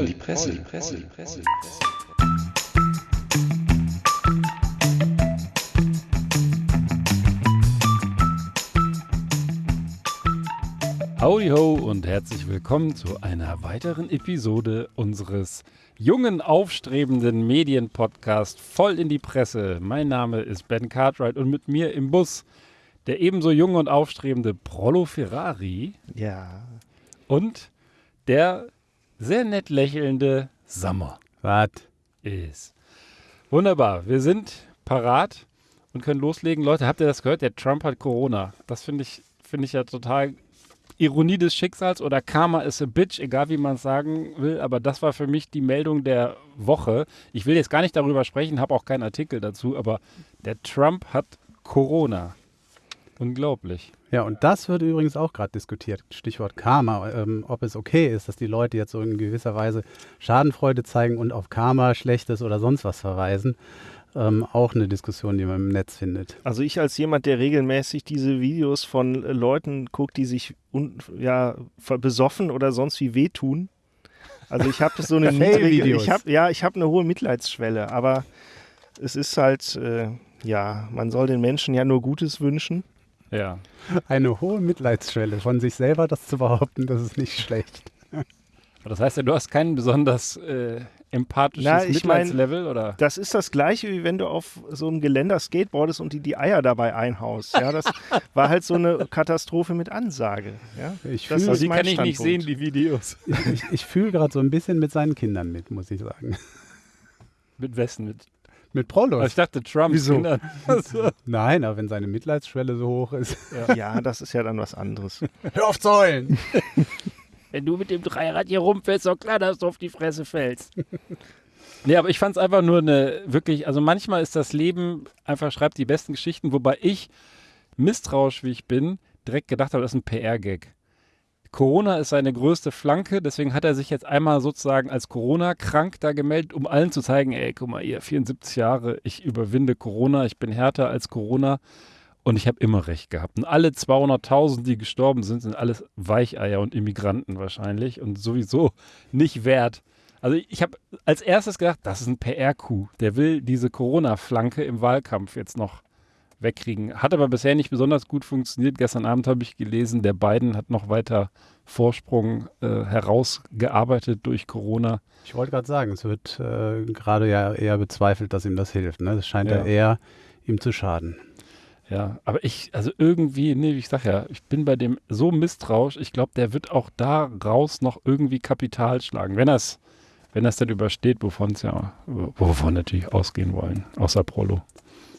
voll die Presse, die Presse, die Presse. Howdy ho und herzlich willkommen zu einer weiteren Episode unseres jungen, aufstrebenden Medienpodcasts voll in die Presse. Mein Name ist Ben Cartwright und mit mir im Bus der ebenso junge und aufstrebende Prollo Ferrari Ja. und der sehr nett lächelnde Sammer Was? ist. Wunderbar, wir sind parat und können loslegen. Leute, habt ihr das gehört? Der Trump hat Corona. Das finde ich, finde ich ja total Ironie des Schicksals oder Karma is a bitch, egal wie man es sagen will. Aber das war für mich die Meldung der Woche. Ich will jetzt gar nicht darüber sprechen, habe auch keinen Artikel dazu, aber der Trump hat Corona. Unglaublich. Ja, und das wird übrigens auch gerade diskutiert. Stichwort Karma, ähm, ob es okay ist, dass die Leute jetzt so in gewisser Weise Schadenfreude zeigen und auf Karma, Schlechtes oder sonst was verweisen. Ähm, auch eine Diskussion, die man im Netz findet. Also ich als jemand, der regelmäßig diese Videos von Leuten guckt, die sich un ja, besoffen oder sonst wie wehtun. Also ich habe so eine niedrige, ich habe ja, ich habe eine hohe Mitleidsschwelle, aber es ist halt, äh, ja, man soll den Menschen ja nur Gutes wünschen. Ja. Eine hohe Mitleidsschwelle von sich selber, das zu behaupten, das ist nicht schlecht. Das heißt ja, du hast kein besonders äh, empathisches Na, ich mein- Mitleidslevel, oder? Das ist das gleiche, wie wenn du auf so einem Geländer skateboardest und die die Eier dabei einhaust. Ja, das war halt so eine Katastrophe mit Ansage. Ja, Ich Das fühle ist die kann ich nicht sehen, Standpunkt. die Videos. ich, ich fühl gerade so ein bisschen mit seinen Kindern mit, muss ich sagen. Mit Westen? Mit Mit Aber Prollos. ich dachte Trump. Wieso? Nein, aber wenn seine Mitleidsschwelle so hoch ist. ja, das ist ja dann was anderes. Hör auf zu heulen! Wenn du mit dem Dreirad hier rumfällst, ist doch klar, dass du auf die Fresse fällst. nee, aber ich fand es einfach nur eine wirklich, also manchmal ist das Leben einfach, schreibt die besten Geschichten, wobei ich, misstrauisch wie ich bin, direkt gedacht habe, das ist ein PR-Gag. Corona ist seine größte Flanke, deswegen hat er sich jetzt einmal sozusagen als Corona-krank da gemeldet, um allen zu zeigen, ey, guck mal, ihr 74 Jahre, ich überwinde Corona, ich bin härter als Corona und ich habe immer recht gehabt. Und alle 200.000, die gestorben sind, sind alles Weicheier und Immigranten wahrscheinlich und sowieso nicht wert. Also ich habe als erstes gedacht, das ist ein PR-Coup. Der will diese Corona-Flanke im Wahlkampf jetzt noch wegkriegen. Hat aber bisher nicht besonders gut funktioniert. Gestern Abend habe ich gelesen, der Biden hat noch weiter Vorsprung äh, herausgearbeitet durch Corona. Ich wollte gerade sagen, es wird äh, gerade ja eher bezweifelt, dass ihm das hilft. Ne? Das scheint Ja. ja eher ihm zu schaden. Ja, aber ich, also irgendwie, nee, wie ich sag ja, ich bin bei dem so misstrauisch. Ich glaube, der wird auch da raus noch irgendwie Kapital schlagen, wenn das, wenn das dann übersteht, wovon es ja, wovon wir natürlich ausgehen wollen, außer Prolo.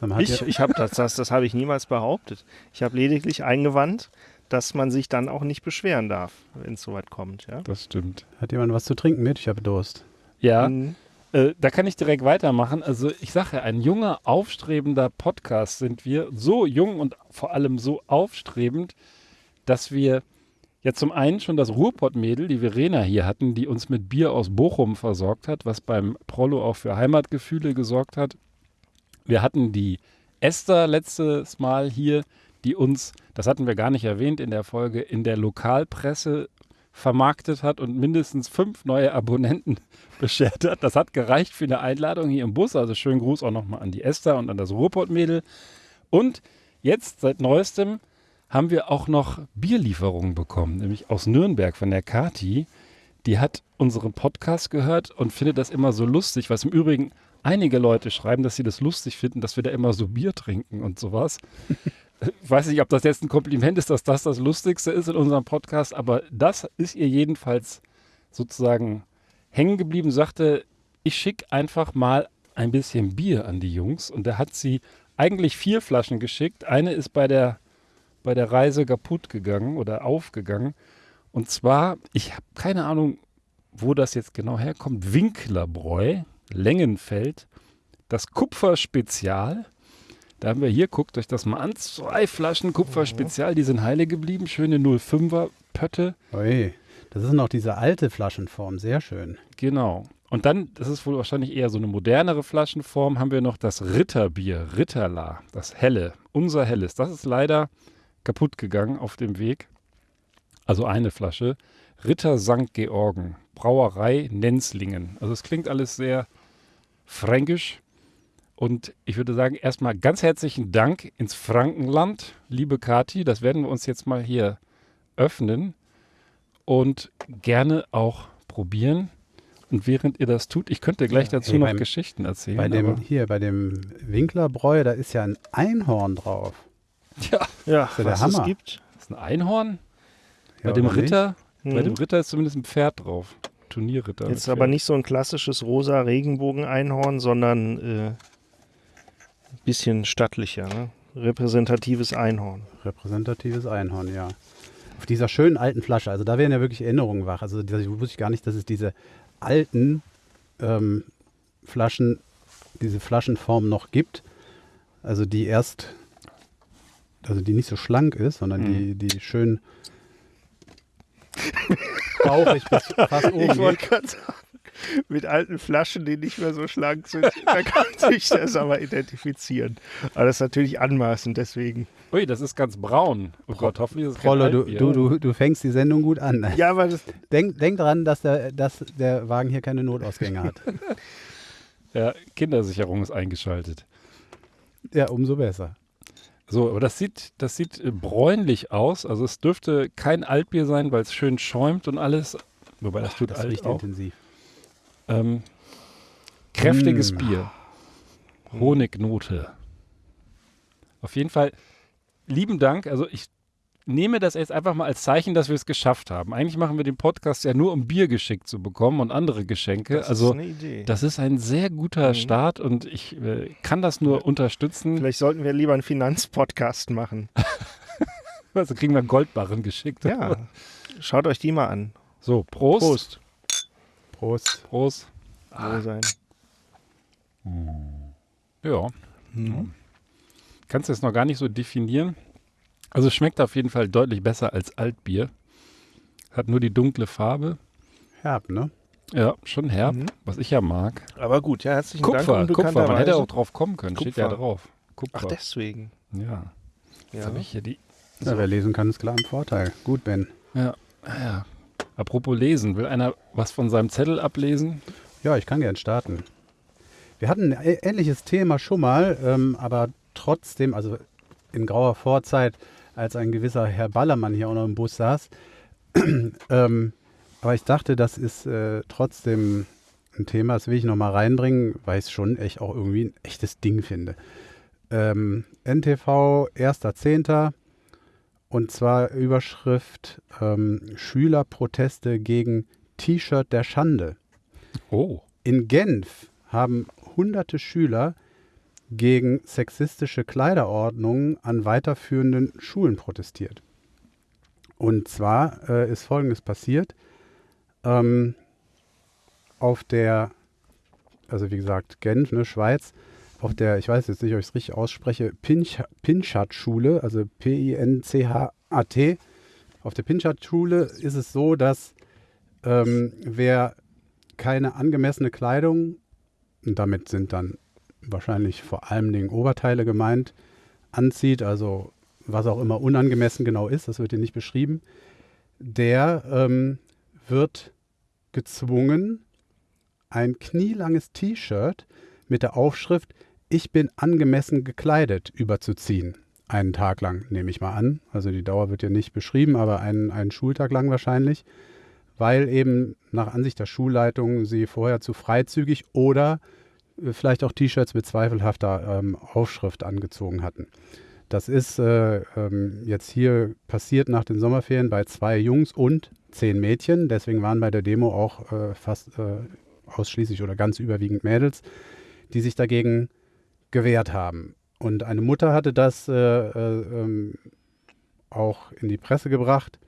Man hat Ich, ja, ich habe das, das, das habe ich niemals behauptet. Ich habe lediglich eingewandt, dass man sich dann auch nicht beschweren darf, wenn es soweit kommt. Ja? Das stimmt. hat jemand was zu trinken mit? Ich habe Durst. Ja, Mhm. Äh, da kann ich direkt weitermachen. Also ich sage ja, ein junger, aufstrebender Podcast sind wir. So jung und vor allem so aufstrebend, dass wir ja zum einen schon das Ruhrpott-Mädel, die Verena hier hatten, die uns mit Bier aus Bochum versorgt hat, was beim Prollo auch für Heimatgefühle gesorgt hat. Wir hatten die Esther letztes Mal hier, die uns, das hatten wir gar nicht erwähnt in der Folge, in der Lokalpresse vermarktet hat und mindestens fünf neue Abonnenten beschert hat. Das hat gereicht für eine Einladung hier im Bus. Also schönen Gruß auch nochmal an die Esther und an das Ruhrpott-Mädel. Und jetzt, seit neuestem, haben wir auch noch Bierlieferungen bekommen, nämlich aus Nürnberg von der Kati. Die hat unseren Podcast gehört und findet das immer so lustig, was im Übrigen einige Leute schreiben, dass sie das lustig finden, dass wir da immer so Bier trinken und sowas. Ich weiß nicht, ob das jetzt ein Kompliment ist, dass das das Lustigste ist in unserem Podcast, aber das ist ihr jedenfalls sozusagen hängen geblieben, sagte, ich schicke einfach mal ein bisschen Bier an die Jungs. Und da hat sie eigentlich vier Flaschen geschickt. Eine ist bei der, bei der Reise kaputt gegangen oder aufgegangen. Und zwar, ich habe keine Ahnung, wo das jetzt genau herkommt. Winklerbräu, Längenfeld, das Kupferspezial. Da haben wir hier, guckt euch das mal an, zwei Flaschen Kupferspezial, die sind heile geblieben. Schöne 05er Pötte. Ui, das ist noch diese alte Flaschenform, sehr schön. Genau. Und dann, das ist wohl wahrscheinlich eher so eine modernere Flaschenform, haben wir noch das Ritterbier, Ritterla, das helle, unser helles. Das ist leider kaputt gegangen auf dem Weg. Also eine Flasche. Ritter St. Georgen Brauerei Nenzlingen. Also es klingt alles sehr fränkisch. Und ich würde sagen, erstmal ganz herzlichen Dank ins Frankenland, liebe Kati. Das werden wir uns jetzt mal hier öffnen und gerne auch probieren. Und während ihr das tut, ich könnte gleich dazu ey, noch beim- Geschichten erzählen. Bei dem, hier, bei dem Winklerbräu, da ist ja ein Einhorn drauf. ja, Ja, ja der was es Hammer. gibt. das ist ein Einhorn. Ja, bei dem? Ritter, bei Mhm. dem Ritter ist zumindest ein Pferd drauf. Turnierritter. Jetzt mit aber nicht so ein klassisches rosa Regenbogen-Einhorn, sondern äh, ein bisschen stattlicher. Ne? Repräsentatives Einhorn. Repräsentatives Einhorn, ja. Auf dieser schönen alten Flasche, also da werden ja wirklich Erinnerungen wach. Also das wusste ich gar nicht, dass es diese alten ähm, Flaschen, diese Flaschenform noch gibt. Also die erst, also die nicht so schlank ist, sondern die, die schön bauchig bis fast oben Ich wollte gerade sagen, mit alten Flaschen, die nicht mehr so schlank sind, da kann sich das aber identifizieren. Aber das ist natürlich anmaßend, deswegen. Ui, das ist ganz braun. Oh Gott, hoffentlich ist es kein Prollo, du, du, du, du fängst die Sendung gut an. Ja, aber das, Denk, denk dran, dass der, dass der Wagen hier keine Notausgänge hat. Ja, Kindersicherung ist eingeschaltet. Ja, umso besser. So, aber das sieht, das sieht äh, bräunlich aus. Also es dürfte kein Altbier sein, weil es schön schäumt und alles. Wobei das tut Das alt auch. intensiv. Ähm, kräftiges Mm. Bier. Honignote. Auf jeden Fall lieben Dank. Also ich nehme das jetzt einfach mal als Zeichen, dass wir es geschafft haben. Eigentlich machen wir den Podcast ja nur, um Bier geschickt zu bekommen und andere Geschenke. das also ist eine Idee. das ist ein sehr guter Mhm. Start und ich äh, kann das nur unterstützen. Vielleicht sollten wir lieber einen Finanzpodcast machen. Also kriegen wir Goldbarren geschickt. Ja, schaut euch die mal an. So, Prost. Prost. Prost. Prost. Wohl sein. Ja. Mhm. Kannst du es noch gar nicht so definieren. Also es schmeckt auf jeden Fall deutlich besser als Altbier. Hat nur die dunkle Farbe. Herb, ne? Ja, schon herb, Mhm. was ich ja mag. Aber gut, ja, herzlichen Kupfer, Dank. Kupfer, man unbekannterweise- hätte auch drauf kommen können, steht ja Kupfer. drauf. Kupfer. Ach, deswegen. ja. Jetzt Ja. habe ich hier die. Ja, wer lesen kann, ist klar im Vorteil. Gut, Ben. Ja, ja. Apropos lesen, will einer was von seinem Zettel ablesen? Ja, ich kann gern starten. Wir hatten ein ähnliches Thema schon mal, ähm, aber trotzdem, also in grauer Vorzeit, als ein gewisser Herr Ballermann hier auch noch im Bus saß. ähm, aber ich dachte, das ist äh, trotzdem ein Thema, das will ich noch mal reinbringen, weil ich es schon echt auch irgendwie ein echtes Ding finde. Ähm, NTV 1.10. und zwar Überschrift ähm, Schülerproteste gegen T-Shirt der Schande. Oh. In Genf haben hunderte Schüler gegen sexistische Kleiderordnungen an weiterführenden Schulen protestiert. Und zwar äh, ist Folgendes passiert. Ähm, auf der, also wie gesagt, Genf, ne, Schweiz, auf der, ich weiß jetzt nicht, ob ich es richtig ausspreche, Pinch, Pinchat-Schule, also P-I-N-C-H-A-T. Auf der Pinchat-Schule ist es so, dass ähm, wer keine angemessene Kleidung, und damit sind dann wahrscheinlich vor allem Dingen Oberteile gemeint, anzieht, also was auch immer unangemessen genau ist, das wird hier nicht beschrieben, der ähm, wird gezwungen, ein knielanges T-Shirt mit der Aufschrift Ich bin angemessen gekleidet überzuziehen. Einen Tag lang, nehme ich mal an. Also die Dauer wird hier nicht beschrieben, aber einen, einen Schultag lang wahrscheinlich weil eben nach Ansicht der Schulleitung sie vorher zu freizügig oder vielleicht auch T-Shirts mit zweifelhafter ähm, Aufschrift angezogen hatten. Das ist äh, ähm, jetzt hier passiert nach den Sommerferien bei zwei Jungs und zehn Mädchen. Deswegen waren bei der Demo auch äh, fast äh, ausschließlich oder ganz überwiegend Mädels, die sich dagegen gewehrt haben. Und eine Mutter hatte das äh, äh, ähm, auch in die Presse gebracht.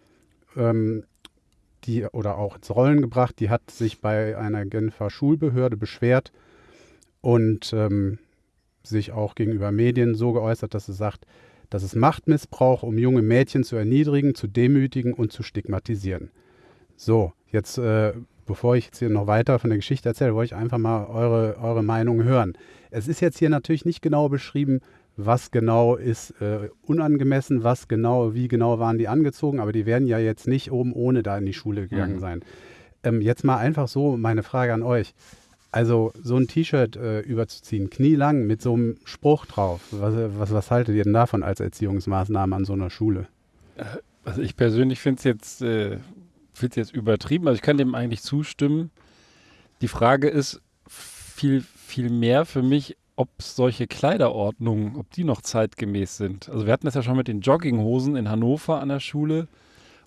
Ähm, die oder auch ins Rollen gebracht. Die hat sich bei einer Genfer Schulbehörde beschwert und ähm, sich auch gegenüber Medien so geäußert, dass sie sagt, das ist Machtmissbrauch, um junge Mädchen zu erniedrigen, zu demütigen und zu stigmatisieren. So, jetzt, äh, bevor ich jetzt hier noch weiter von der Geschichte erzähle, wollte ich einfach mal eure, eure Meinung hören. Es ist jetzt hier natürlich nicht genau beschrieben, was genau ist äh, unangemessen, was genau, wie genau waren die angezogen, aber die werden ja jetzt nicht oben ohne da in die Schule gegangen Mhm. sein. ähm, jetzt mal einfach so meine Frage an euch. Also so ein T-Shirt äh, überzuziehen, knielang mit so einem Spruch drauf, was, was, was haltet ihr denn davon als Erziehungsmaßnahme an so einer Schule? Also ich persönlich finde es jetzt, äh, jetzt übertrieben. Also ich kann dem eigentlich zustimmen. Die Frage ist viel, viel mehr für mich, ob solche Kleiderordnungen, ob die noch zeitgemäß sind. Also wir hatten das ja schon mit den Jogginghosen in Hannover an der Schule.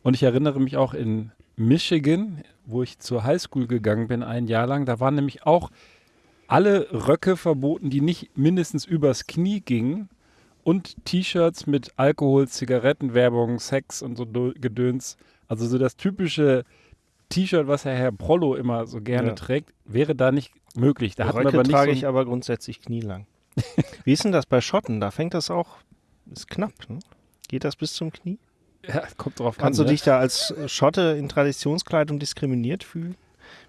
Und ich erinnere mich auch in Michigan, wo ich zur Highschool gegangen bin, ein Jahr lang, da waren nämlich auch alle Röcke verboten, die nicht mindestens übers Knie gingen und T-Shirts mit Alkohol, Zigarettenwerbung, Sex und so Gedöns. Also so das typische T-Shirt, was Herr, Herr Prollo immer so gerne Ja. trägt, wäre da nicht möglich. Da hat man Röcke aber nicht trage so ich aber grundsätzlich knielang. Wie ist denn das bei Schotten? Da fängt das auch, ist knapp, ne? Geht das bis zum Knie? ja, kommt drauf Kannst an. du ne? dich da als äh, Schotte in Traditionskleidung diskriminiert fühlen?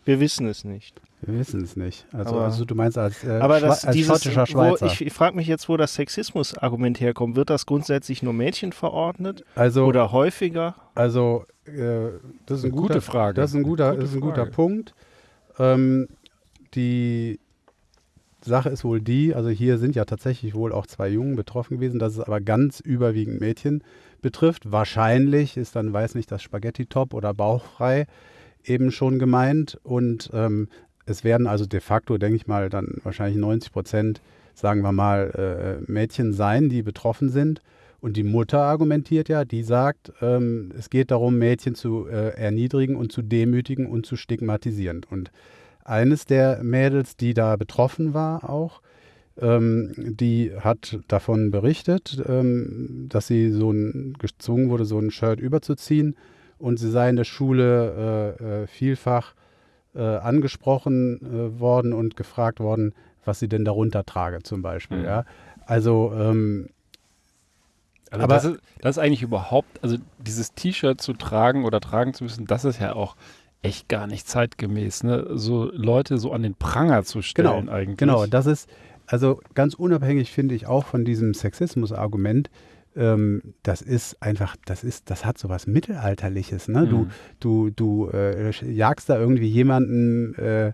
Wir wissen es nicht. Wir wissen es nicht. Also, Aber- also du meinst als, äh, Aber das, als dieses, schottischer wo, Schweizer. ich, ich frage mich jetzt, wo das Sexismus-Argument herkommt. Wird das grundsätzlich nur Mädchen verordnet also, oder häufiger? also äh, das ist ein Gute guter, Frage. Das ist ein guter, Gute das ist ein guter. Punkt. Ähm, die Sache ist wohl die, also hier sind ja tatsächlich wohl auch zwei Jungen betroffen gewesen, dass es aber ganz überwiegend Mädchen betrifft. Wahrscheinlich ist dann, weiß nicht, das Spaghetti-Top oder bauchfrei eben schon gemeint. Und ähm, es werden also de facto, denke ich mal, dann wahrscheinlich 90 Prozent, sagen wir mal, äh, Mädchen sein, die betroffen sind. Und die Mutter argumentiert ja, die sagt, ähm, es geht darum, Mädchen zu äh, erniedrigen und zu demütigen und zu stigmatisieren. Und eines der Mädels, die da betroffen war auch, ähm, die hat davon berichtet, ähm, dass sie so ein, gezwungen wurde, so ein Shirt überzuziehen. Und sie sei in der Schule äh, äh, vielfach äh, angesprochen äh, worden und gefragt worden, was sie denn darunter trage zum Beispiel. Mhm. Ja? Also ähm, Also Aber- das, ist, das ist eigentlich überhaupt, also dieses T-Shirt zu tragen oder tragen zu müssen, das ist ja auch echt gar nicht zeitgemäß, ne? So Leute so an den Pranger zu stellen Genau, eigentlich. Genau, das ist, also ganz unabhängig finde ich auch von diesem Sexismus-Argument, ähm, das ist einfach, das ist, das hat so was Mittelalterliches, ne? Du, Mhm. du, du äh, jagst da irgendwie jemanden äh,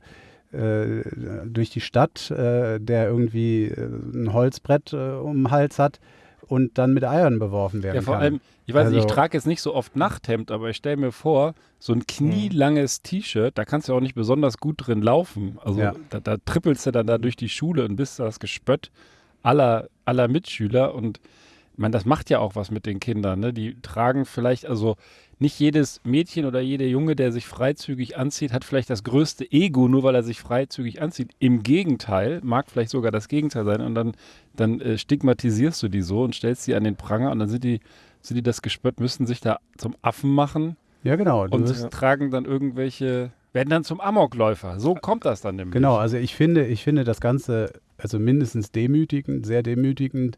äh, durch die Stadt, äh, der irgendwie äh, ein Holzbrett äh, um den Hals hat und dann mit Eiern beworfen werden Ja, vor kann. allem, ich weiß nicht, ich Also- trage jetzt nicht so oft Nachthemd, aber ich stelle mir vor, so ein knielanges T-Shirt, da kannst du auch nicht besonders gut drin laufen. Also Ja. da, da trippelst du dann da durch die Schule und bist das Gespött aller, aller Mitschüler und ich meine, das macht ja auch was mit den Kindern. Ne? Die tragen vielleicht, also nicht jedes Mädchen oder jeder Junge, der sich freizügig anzieht, hat vielleicht das größte Ego, nur weil er sich freizügig anzieht. Im Gegenteil, mag vielleicht sogar das Gegenteil sein. Und dann, dann äh, stigmatisierst du die so und stellst sie an den Pranger und dann sind die, sind die das Gespött, müssen sich da zum Affen machen Ja, genau. Und wirst- tragen dann irgendwelche, werden dann zum Amokläufer. So kommt das dann nämlich. Genau, also ich finde, ich finde das Ganze also mindestens demütigend, sehr demütigend.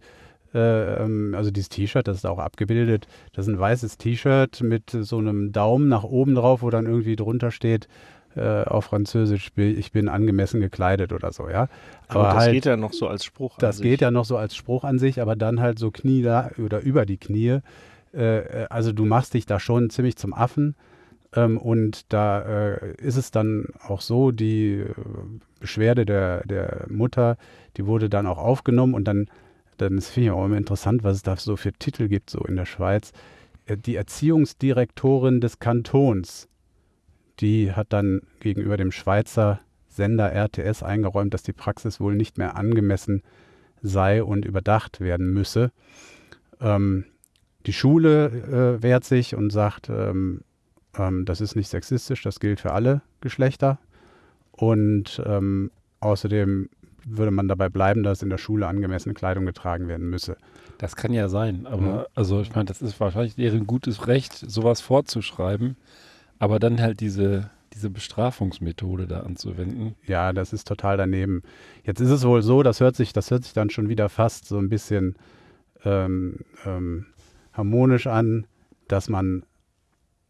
Äh, ähm, also dieses T-Shirt, das ist auch abgebildet. Das ist ein weißes T-Shirt mit so einem Daumen nach oben drauf, wo dann irgendwie drunter steht äh, auf Französisch, ich bin angemessen gekleidet oder so, ja. Aber, das halt, geht ja noch so als Spruch. das an geht sich. ja noch so als Spruch an sich, aber dann halt so Knie da oder über die Knie. Äh, äh, also du machst dich da schon ziemlich zum Affen. Ähm, und da äh, ist es dann auch so, die äh, Beschwerde der, der Mutter, die wurde dann auch aufgenommen und dann, dann das finde ich auch immer interessant, was es da so für Titel gibt, so in der Schweiz. Die Erziehungsdirektorin des Kantons, die hat dann gegenüber dem Schweizer Sender RTS eingeräumt, dass die Praxis wohl nicht mehr angemessen sei und überdacht werden müsse. Ähm, die Schule äh, wehrt sich und sagt, ähm, ähm, das ist nicht sexistisch, das gilt für alle Geschlechter. Und ähm, außerdem würde man dabei bleiben, dass in der Schule angemessene Kleidung getragen werden müsse. Das kann ja sein, aber Mhm. also ich meine, das ist wahrscheinlich deren gutes Recht, sowas vorzuschreiben, aber dann halt diese, diese Bestrafungsmethode da anzuwenden. Ja, das ist total daneben. Jetzt ist es wohl so, das hört sich, das hört sich dann schon wieder fast so ein bisschen ähm, ähm, harmonisch an, dass man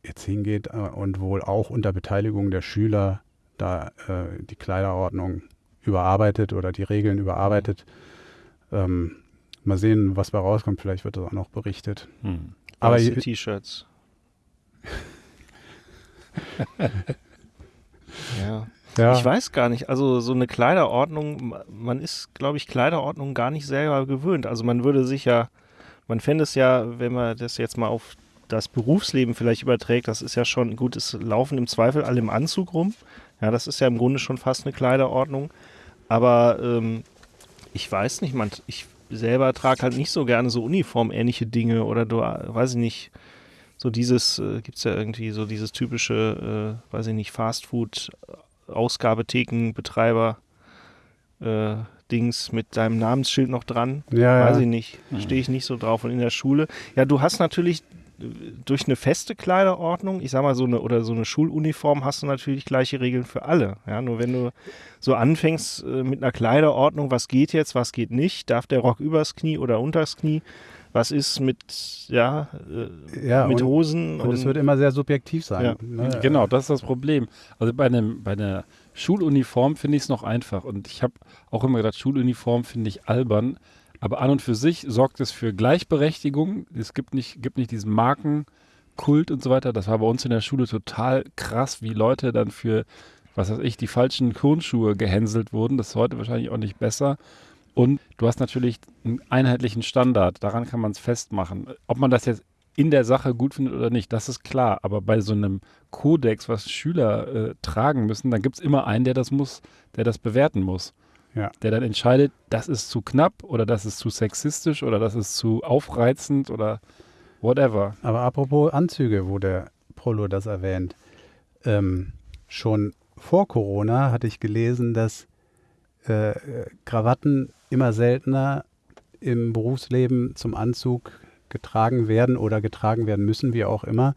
jetzt hingeht äh, und wohl auch unter Beteiligung der Schüler da äh, die Kleiderordnung überarbeitet oder die Regeln überarbeitet. Ähm, mal sehen, was bei rauskommt. Vielleicht wird das auch noch berichtet. Hm. Aber T-Shirts. Ja. Ja. Ich weiß gar nicht. Also so eine Kleiderordnung, ma- man ist, glaube ich, Kleiderordnung gar nicht selber gewöhnt. Also man würde sich ja, man fände es ja, wenn man das jetzt mal auf das Berufsleben vielleicht überträgt, das ist ja schon, gut, es laufen im Zweifel alle im Anzug rum. Ja, das ist ja im Grunde schon fast eine Kleiderordnung. Aber ähm, ich weiß nicht, man, ich selber trage halt nicht so gerne so uniformähnliche Dinge oder du, äh, weiß ich nicht, so dieses, äh, gibt es ja irgendwie so dieses typische, äh, weiß ich nicht, Fastfood, Ausgabethekenbetreiber äh, Dings mit deinem Namensschild noch dran. Ja, Weiß ja. ich nicht. Stehe ich nicht so drauf. Und in der Schule, ja, du hast natürlich äh, durch eine feste Kleiderordnung, ich sag mal so eine oder so eine Schuluniform hast du natürlich gleiche Regeln für alle. Ja, nur wenn du so anfängst äh, mit einer Kleiderordnung, was geht jetzt, was geht nicht, darf der Rock übers Knie oder unters Knie, was ist mit ja, äh, Ja, mit und- Hosen Und es wird immer sehr subjektiv sein. Ja. Ne? Genau, das ist das Problem. Also bei, einem, bei einer Schuluniform finde ich es noch einfach. Und ich habe auch immer gedacht, Schuluniform finde ich albern. Aber an und für sich sorgt es für Gleichberechtigung. Es gibt nicht, gibt nicht diesen Markenkult und so weiter. Das war bei uns in der Schule total krass, wie Leute dann für, was weiß ich, die falschen Turnschuhe gehänselt wurden. Das ist heute wahrscheinlich auch nicht besser. Und du hast natürlich einen einheitlichen Standard. Daran kann man es festmachen. Ob man das jetzt in der Sache gut findet oder nicht, das ist klar. Aber bei so einem Kodex, was Schüler äh, tragen müssen, dann gibt es immer einen, der das muss, der das bewerten muss. Ja. Der dann entscheidet, das ist zu knapp oder das ist zu sexistisch oder das ist zu aufreizend oder whatever. Aber apropos Anzüge, wo der Polo das erwähnt. Ähm, schon vor Corona hatte ich gelesen, dass äh, äh, Krawatten immer seltener im Berufsleben zum Anzug getragen werden oder getragen werden müssen, wie auch immer.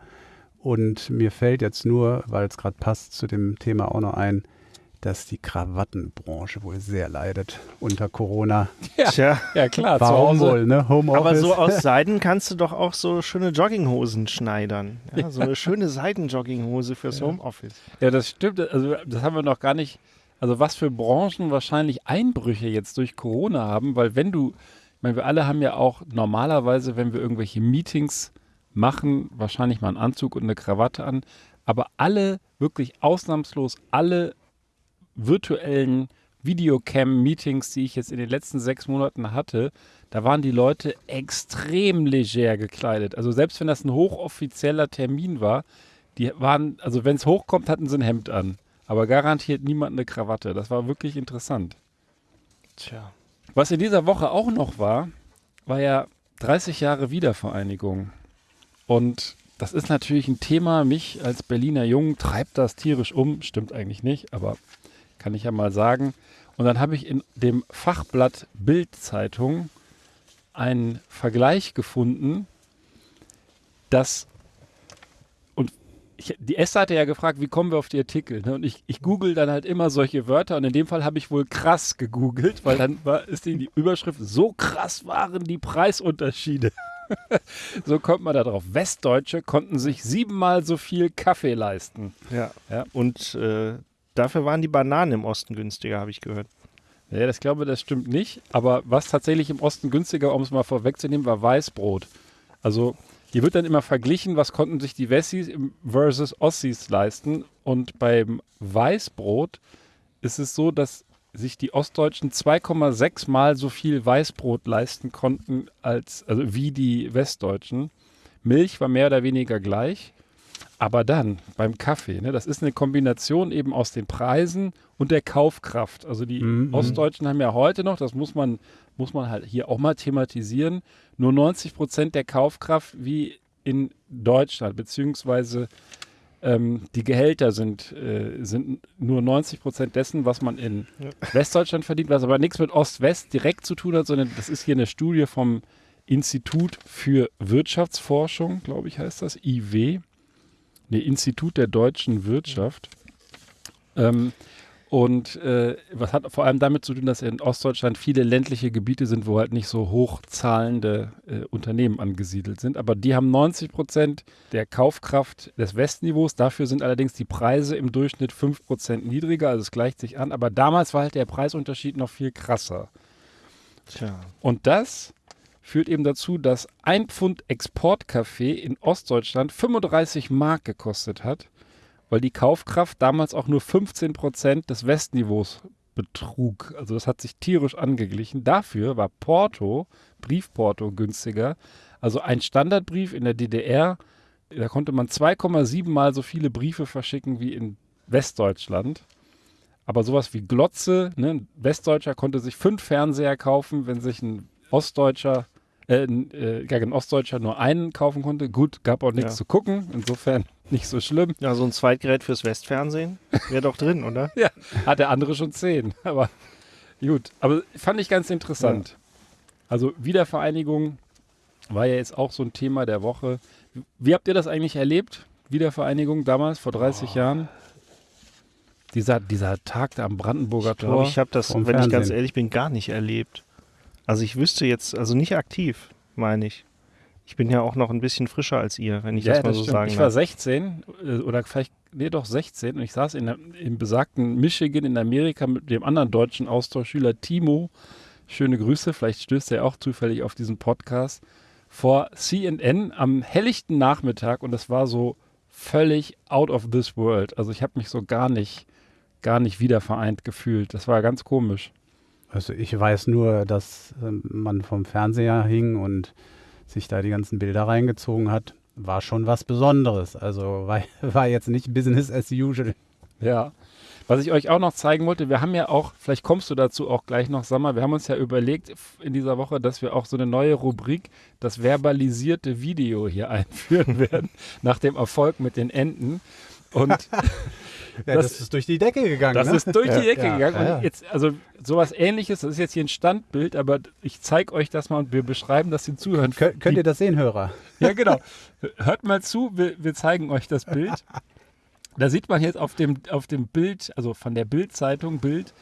Und mir fällt jetzt nur, weil es gerade passt zu dem Thema auch noch ein, dass die Krawattenbranche wohl sehr leidet unter Corona. Tja, Ja klar, Warum wohl, ne? Homeoffice. aber so aus Seiden kannst du doch auch so schöne Jogginghosen schneidern. Ja, so eine schöne Seidenjogginghose fürs Homeoffice. Ja, das stimmt. Also das haben wir noch gar nicht. Also was für Branchen wahrscheinlich Einbrüche jetzt durch Corona haben, weil wenn du, ich meine, wir alle haben ja auch normalerweise, wenn wir irgendwelche Meetings machen, wahrscheinlich mal einen Anzug und eine Krawatte an, aber alle, wirklich ausnahmslos alle virtuellen Videocam-Meetings, die ich jetzt in den letzten sechs Monaten hatte, da waren die Leute extrem leger gekleidet. Also selbst wenn das ein hochoffizieller Termin war, die waren, also wenn es hochkommt, hatten sie ein Hemd an. Aber garantiert niemand eine Krawatte. Das war wirklich interessant. Tja. Was in dieser Woche auch noch war, war ja 30 Jahre Wiedervereinigung. Und das ist natürlich ein Thema, mich als Berliner Jungen treibt das tierisch um. Stimmt eigentlich nicht, aber kann ich ja mal sagen. Und dann habe ich in dem Fachblatt Bild-Zeitung einen Vergleich gefunden, dass ich, die Esther hatte ja gefragt, wie kommen wir auf die Artikel? Ne? Und ich, ich google dann halt immer solche Wörter und in dem Fall habe ich wohl krass gegoogelt, weil dann war, ist die, die Überschrift, so krass waren die Preisunterschiede. so kommt man da drauf. Westdeutsche konnten sich siebenmal so viel Kaffee leisten. Ja. Ja. Und äh, dafür waren die Bananen im Osten günstiger, habe ich gehört. Ja, das glaube das stimmt nicht. Aber was tatsächlich im Osten günstiger, um es mal vorwegzunehmen, war Weißbrot. Also hier wird dann immer verglichen, was konnten sich die Wessis versus Ossis leisten. Und beim Weißbrot ist es so, dass sich die Ostdeutschen 2,6 Mal so viel Weißbrot leisten konnten als also wie die Westdeutschen. Milch war mehr oder weniger gleich. Aber dann beim Kaffee, ne, das ist eine Kombination eben aus den Preisen und der Kaufkraft. Also die Mhm. Ostdeutschen haben ja heute noch, das muss man, muss man halt hier auch mal thematisieren, nur 90 Prozent der Kaufkraft wie in Deutschland, beziehungsweise ähm, die Gehälter sind, äh, sind nur 90 Prozent dessen, was man in Westdeutschland verdient, was aber nichts mit Ost-West direkt zu tun hat, sondern das ist hier eine Studie vom Institut für Wirtschaftsforschung, glaube ich, heißt das, IW. Nee, Institut der deutschen Wirtschaft. Ähm, und äh, was hat vor allem damit zu tun, dass in Ostdeutschland viele ländliche Gebiete sind, wo halt nicht so hochzahlende äh, Unternehmen angesiedelt sind. Aber die haben 90 Prozent der Kaufkraft des Westniveaus. Dafür sind allerdings die Preise im Durchschnitt 5 Prozent niedriger. Also es gleicht sich an. Aber damals war halt der Preisunterschied noch viel krasser. Tja. Und das führt eben dazu, dass ein Pfund Exportkaffee in Ostdeutschland 35 Mark gekostet hat weil die Kaufkraft damals auch nur 15 Prozent des Westniveaus betrug. Also das hat sich tierisch angeglichen. Dafür war Porto, Briefporto günstiger. Also ein Standardbrief in der DDR, da konnte man 2,7 mal so viele Briefe verschicken wie in Westdeutschland. Aber sowas wie Glotze, ne? ein Westdeutscher konnte sich fünf Fernseher kaufen, wenn sich ein Ostdeutscher, äh, ein, äh, ja, ein Ostdeutscher nur einen kaufen konnte. Gut, gab auch nichts Ja. zu gucken, insofern nicht so schlimm. Ja, so ein Zweitgerät fürs Westfernsehen wäre doch drin, oder? Ja, hat der andere schon zehn. Aber gut, aber fand ich ganz interessant. Also Wiedervereinigung war ja jetzt auch so ein Thema der Woche. Wie habt ihr das eigentlich erlebt? Wiedervereinigung damals, vor 30 Jahren? Dieser, dieser Tag da am Brandenburger Ich glaube, Tor. ich habe das, wenn ich ganz Fernsehen. ehrlich bin, gar nicht erlebt. Also ich wüsste jetzt, also nicht aktiv, meine ich. Ich bin ja auch noch ein bisschen frischer als ihr, wenn ich das mal so stimmt. sagen Ich war darf. 16 äh, oder vielleicht, nee, doch 16 und ich saß in der, im besagten Michigan in Amerika mit dem anderen deutschen Austauschschüler Timo. Schöne Grüße, vielleicht stößt er auch zufällig auf diesen Podcast. Vor CNN am helllichten Nachmittag und das war so völlig out of this world. Also ich habe mich so gar nicht, gar nicht wiedervereint gefühlt. Das war ganz komisch. Also ich weiß nur, dass ähm, man vom Fernseher hing und sich da die ganzen Bilder reingezogen hat. War schon was Besonderes. Also war, war jetzt nicht Business as usual. Ja. Was ich euch auch noch zeigen wollte, wir haben ja auch, vielleicht kommst du dazu auch gleich noch, Sammer, wir haben uns ja überlegt in dieser Woche, dass wir auch so eine neue Rubrik, das verbalisierte Video hier einführen werden, nach dem Erfolg mit den Enten. Und Ja, Das- das, ist durch die Decke gegangen. das ne? ist durch die Ecke Ja, gegangen. ja. Und jetzt, also sowas ähnliches, das ist jetzt hier ein Standbild, aber ich zeige euch das mal und wir beschreiben das den Zuhörern. Kö könnt ihr das sehen, Hörer? Ja, genau. Hört mal zu, wir, wir zeigen euch das Bild. Da sieht man jetzt auf dem, auf dem Bild, also von der Bildzeitung Bild,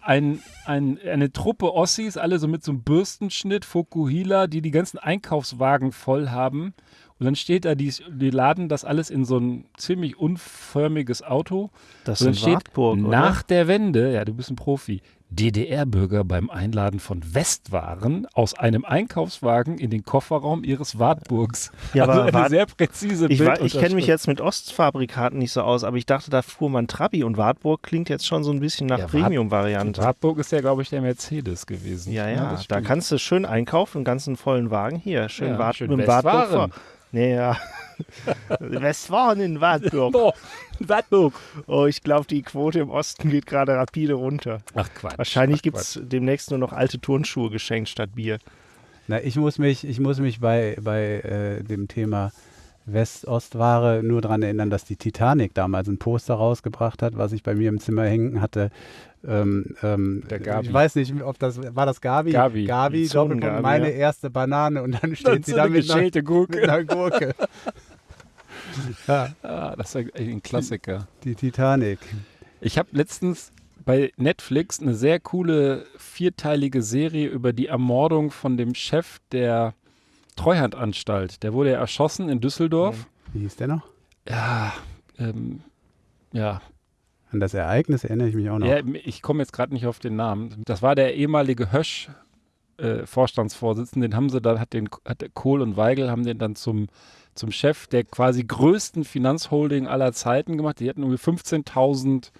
ein, ein, eine Truppe Ossis, alle so mit so einem Bürstenschnitt, Fokuhila, die die ganzen Einkaufswagen voll haben. Und dann steht da, die, die laden das alles in so ein ziemlich unförmiges Auto. Das Und dann steht Wartburg, nach der Wende, ja, du bist ein Profi, DDR-Bürger beim Einladen von Westwaren aus einem Einkaufswagen in den Kofferraum ihres Wartburgs. Ja, also aber eine Wart- sehr präzise Ich, ich kenne mich jetzt mit Ostfabrikaten nicht so aus, aber ich dachte, da fuhr man Trabi und Wartburg klingt jetzt schon so ein bisschen nach Ja, Premium-Variante. Wartburg ist ja, glaube ich, der Mercedes gewesen. Ja, ja, das da kannst du schön einkaufen, einen ganzen vollen Wagen hier. Schön, Ja, Wart schön mit dem Wartburg Westwaren. vor. Nee, ja. Westfalen in Wartburg. Oh, Wartburg. Oh, ich glaube, die Quote im Osten geht gerade rapide runter. Ach Quatsch. Wahrscheinlich gibt es demnächst nur noch alte Turnschuhe geschenkt statt Bier. Na, ich muss mich, ich muss mich bei, bei äh, dem Thema West-Ost-Ware nur daran erinnern, dass die Titanic damals ein Poster rausgebracht hat, was ich bei mir im Zimmer hängen hatte. Ähm, ähm. Ich weiß nicht, ob das war das Gabi. Gabi. Gabi, Die Doppelpunkt, meine ja. erste Banane und dann Dann steht sie so da eine mit einer, geschälte mit Gurke. einer Gurke. ja, Ah, das ist ein Klassiker. die Titanic. Ich habe letztens bei Netflix eine sehr coole vierteilige Serie über die Ermordung von dem Chef der Treuhandanstalt. Der wurde ja erschossen in Düsseldorf. Wie hieß der noch? Ja, ähm, ja. An das Ereignis erinnere ich mich auch noch. ja ich komme jetzt gerade nicht auf den Namen. Das war der ehemalige Hösch. Äh, den haben sie dann, hat den, hat Kohl und Weigel haben den dann zum, zum Chef der quasi größten Finanzholding aller Zeiten gemacht. Die hatten irgendwie 15.000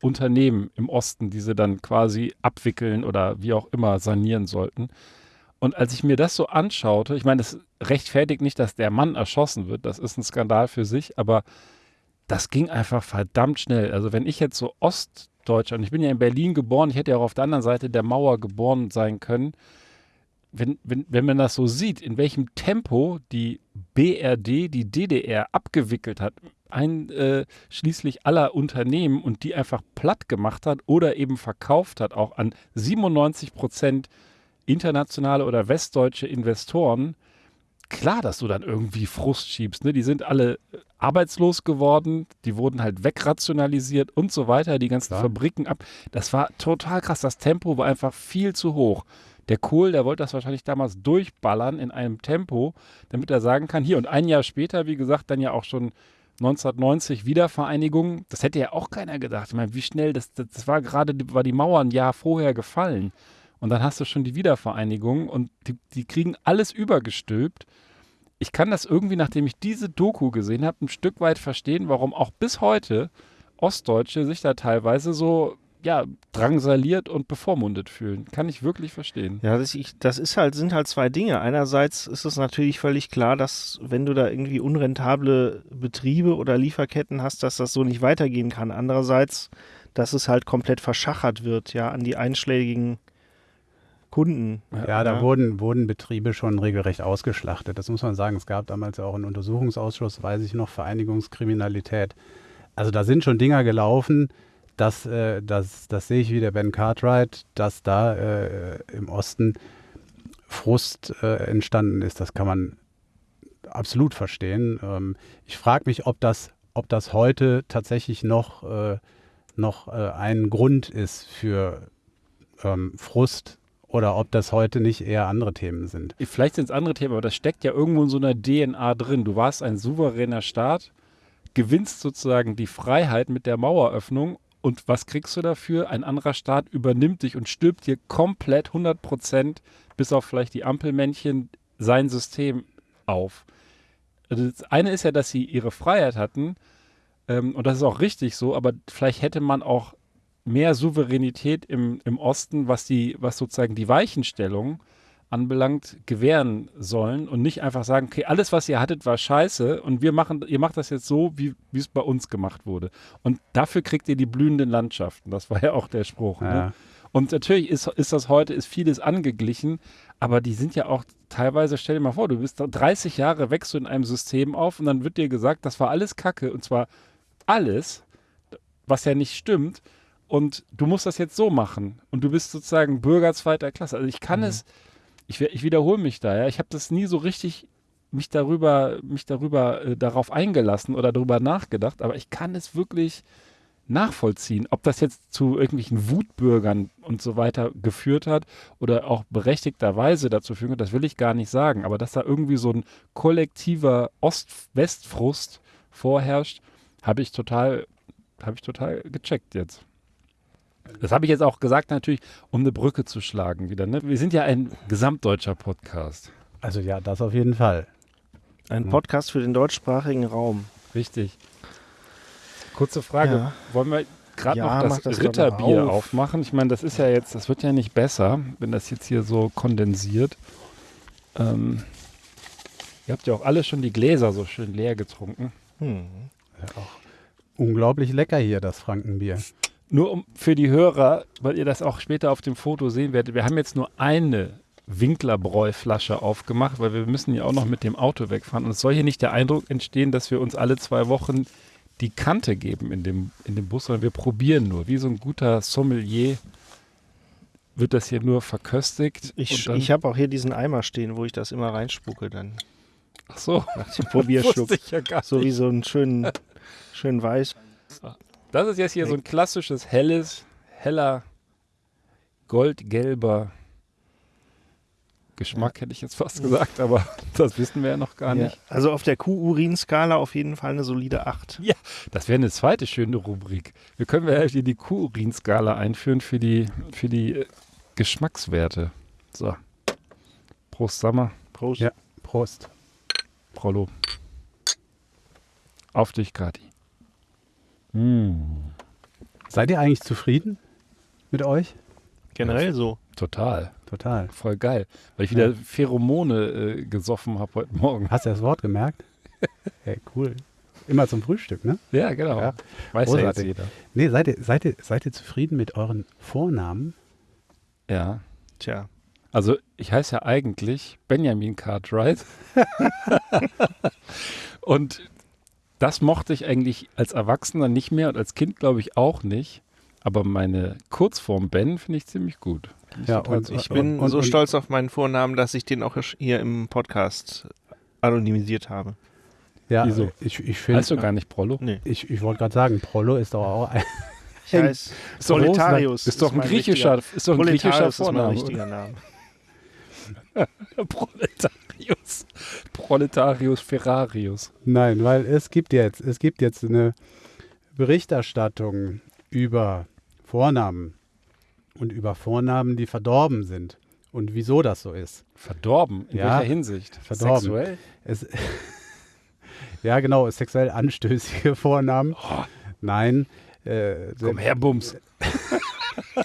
Unternehmen im Osten, die sie dann quasi abwickeln oder wie auch immer sanieren sollten. Und als ich mir das so anschaute, ich meine, das rechtfertigt nicht, dass der Mann erschossen wird, das ist ein Skandal für sich, aber das ging einfach verdammt schnell. Also wenn ich jetzt so Ostdeutscher, und ich bin ja in Berlin geboren, ich hätte ja auch auf der anderen Seite der Mauer geboren sein können, wenn, wenn, wenn man das so sieht, in welchem Tempo die BRD die DDR abgewickelt hat, einschließlich aller Unternehmen und die einfach platt gemacht hat oder eben verkauft hat, auch an 97 Prozent internationale oder westdeutsche Investoren, klar, dass du dann irgendwie Frust schiebst. Ne? Die sind alle äh, arbeitslos geworden, die wurden halt wegrationalisiert und so weiter, die ganzen Klar. Fabriken ab. Das war total krass. Das Tempo war einfach viel zu hoch. Der Kohl, der wollte das wahrscheinlich damals durchballern in einem Tempo, damit er sagen kann, hier und ein Jahr später, wie gesagt, dann ja auch schon 1990 Wiedervereinigung. Das hätte ja auch keiner gedacht. Ich meine, wie schnell, das, das, das war gerade, war die Mauer ein Jahr vorher gefallen. Und dann hast du schon die Wiedervereinigung und die, die kriegen alles übergestülpt. ich kann das irgendwie, nachdem ich diese Doku gesehen habe, ein Stück weit verstehen, warum auch bis heute Ostdeutsche sich da teilweise so ja, drangsaliert und bevormundet fühlen. Kann ich wirklich verstehen. Ja, das, ich, das ist halt, sind halt zwei Dinge. Einerseits ist es natürlich völlig klar, dass wenn du da irgendwie unrentable Betriebe oder Lieferketten hast, dass das so nicht weitergehen kann. Andererseits, dass es halt komplett verschachert wird, ja, an die einschlägigen Kunden. Ja, da Wurden, wurden Betriebe schon regelrecht ausgeschlachtet. Das muss man sagen. Es gab damals ja auch einen Untersuchungsausschuss, weiß ich noch, Vereinigungskriminalität. Also da sind schon Dinger gelaufen, das, äh, das, das sehe ich wie der Ben Cartwright, dass da äh, im Osten Frust äh, entstanden ist. Das kann man absolut verstehen. Ähm, ich frage mich, ob das, ob das heute tatsächlich noch, äh, noch äh, ein Grund ist für ähm, Frust oder ob das heute nicht eher andere Themen sind. Vielleicht sind es andere Themen, aber das steckt ja irgendwo in so einer DNA drin. Du warst ein souveräner Staat, gewinnst sozusagen die Freiheit mit der Maueröffnung und was kriegst du dafür? Ein anderer Staat übernimmt dich und stirbt dir komplett 100 Prozent, bis auf vielleicht die Ampelmännchen, sein System auf. Also das eine ist ja, dass sie ihre Freiheit hatten, ähm, und das ist auch richtig so, aber vielleicht hätte man auch mehr Souveränität im, im Osten, was die, was sozusagen die Weichenstellung anbelangt, gewähren sollen und nicht einfach sagen, okay, alles, was ihr hattet, war scheiße und wir machen, ihr macht das jetzt so, wie es bei uns gemacht wurde. Und dafür kriegt ihr die blühenden Landschaften. Das war ja auch der Spruch. Ne? Ja. Ne? Und natürlich ist, ist das heute, ist vieles angeglichen, aber die sind ja auch teilweise, stell dir mal vor, du bist 30 Jahre, wächst du in einem System auf und dann wird dir gesagt, das war alles Kacke und zwar alles, was ja nicht stimmt. Und du musst das jetzt so machen. Und du bist sozusagen Bürger zweiter Klasse. Also ich kann Mhm. es, ich, ich wiederhole mich da, ja. Ich habe das nie so richtig mich darüber, mich darüber äh, darauf eingelassen oder darüber nachgedacht, aber ich kann es wirklich nachvollziehen, ob das jetzt zu irgendwelchen Wutbürgern und so weiter geführt hat oder auch berechtigterweise dazu führen kann, das will ich gar nicht sagen, aber dass da irgendwie so ein kollektiver Ost-West-Frust vorherrscht, habe ich total, habe ich total gecheckt jetzt. Das habe ich jetzt auch gesagt, natürlich, um eine Brücke zu schlagen wieder. Ne? Wir sind ja ein gesamtdeutscher Podcast. Also ja, das auf jeden Fall. Ein Mhm. Podcast für den deutschsprachigen Raum. Richtig. Kurze Frage. Ja. Wollen wir gerade Ja, noch das, das Ritterbier auf. aufmachen? Ich meine, das ist ja jetzt, das wird ja nicht besser, wenn das jetzt hier so kondensiert. Ähm, ihr habt ja auch alle schon die Gläser so schön leer getrunken. Hm. Ja, auch unglaublich lecker hier, das Frankenbier. Nur um für die Hörer, weil ihr das auch später auf dem Foto sehen werdet, wir haben jetzt nur eine Winklerbräu-Flasche aufgemacht, weil wir müssen ja auch noch mit dem Auto wegfahren. Und es soll hier nicht der Eindruck entstehen, dass wir uns alle zwei Wochen die Kante geben in dem, in dem Bus, sondern wir probieren nur. Wie so ein guter Sommelier wird das hier nur verköstigt. Ich, ich habe auch hier diesen Eimer stehen, wo ich das immer reinspucke dann. Ach so, Nach dem Probierschluck. ja So wie so einen schönen, schönen Weiß. Das ist jetzt hier so ein klassisches, helles, heller, goldgelber Geschmack, hätte ich jetzt fast gesagt, aber das wissen wir ja noch gar Ja. nicht. Also auf der Q-Urin-Skala auf jeden Fall eine solide 8. Das wäre eine zweite schöne Rubrik. Wir können wir hier die Q-Urin-Skala einführen für die, für die äh, Geschmackswerte. So. Prost, Sammer. Prost. Ja. Prost. Prollo. Auf dich, Kati. Mm, Seid ihr eigentlich zufrieden mit euch? Generell so. total. Total. Voll geil. Weil ich wieder Pheromone äh, gesoffen habe heute Morgen. Hast du das Wort gemerkt? hey, cool. Immer zum Frühstück, ne? Ja, genau. Ja. Weiß ja jetzt Großartig. jeder. Nee, seid ihr, seid, ihr, seid ihr zufrieden mit euren Vornamen? Ja. Tja. Also ich heiße ja eigentlich Benjamin Cartwright. und das mochte ich eigentlich als Erwachsener nicht mehr und als Kind glaube ich auch nicht. Aber meine Kurzform Ben finde ich ziemlich gut. Ich Ja, und. Ich bin und- so und- stolz auf meinen Vornamen, dass ich den auch hier im Podcast anonymisiert habe. Ja, Wieso? ich, ich finde, heißt du gar nicht Prollo? Nee. ich, ich wollte gerade sagen, Prollo ist doch auch ein, Ich heiße Ist doch Proletarius. Ist doch ein griechischer, richtiger- ist doch ein griechischer Proletarius ist mein Vorname. richtiger Name. Proletarius. Proletarius Ferrarius. Nein, weil es gibt jetzt, es gibt jetzt eine Berichterstattung über Vornamen und über Vornamen, die verdorben sind. und wieso das so ist. Verdorben? In Ja, welcher Hinsicht? verdorben. Sexuell? Es, ja, genau, sexuell anstößige Vornamen. Nein. Äh, Komm her, Bums.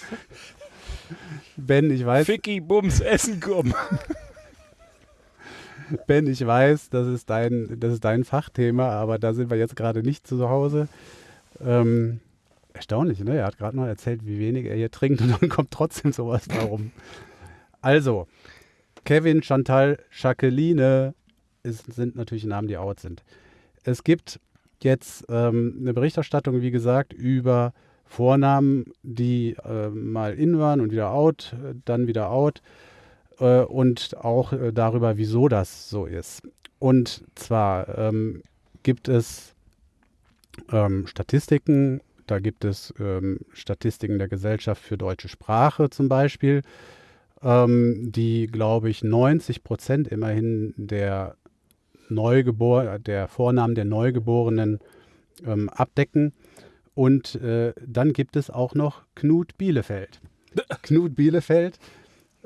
Ben, ich weiß, Ficky, Bums, Essen komm. Ben, ich weiß, das ist dein, das ist dein Fachthema, aber da sind wir jetzt gerade nicht zu Hause. Ähm, erstaunlich, ne? Er hat gerade noch erzählt, wie wenig er hier trinkt und dann kommt trotzdem sowas warum. Also, Kevin, Chantal, Jacqueline ist, sind natürlich Namen, die out sind. Es gibt jetzt ähm, eine Berichterstattung, wie gesagt, über Vornamen, die äh, mal in waren und wieder out, dann wieder out äh, und auch äh, darüber, wieso das so ist. Und zwar ähm, gibt es ähm, Statistiken, da gibt es ähm, Statistiken der Gesellschaft für deutsche Sprache zum Beispiel, ähm, die, glaube ich, 90 Prozent immerhin der Neugebor der Vornamen der Neugeborenen ähm, abdecken. Und äh, dann gibt es auch noch Knut Bielefeld. Knut Bielefeld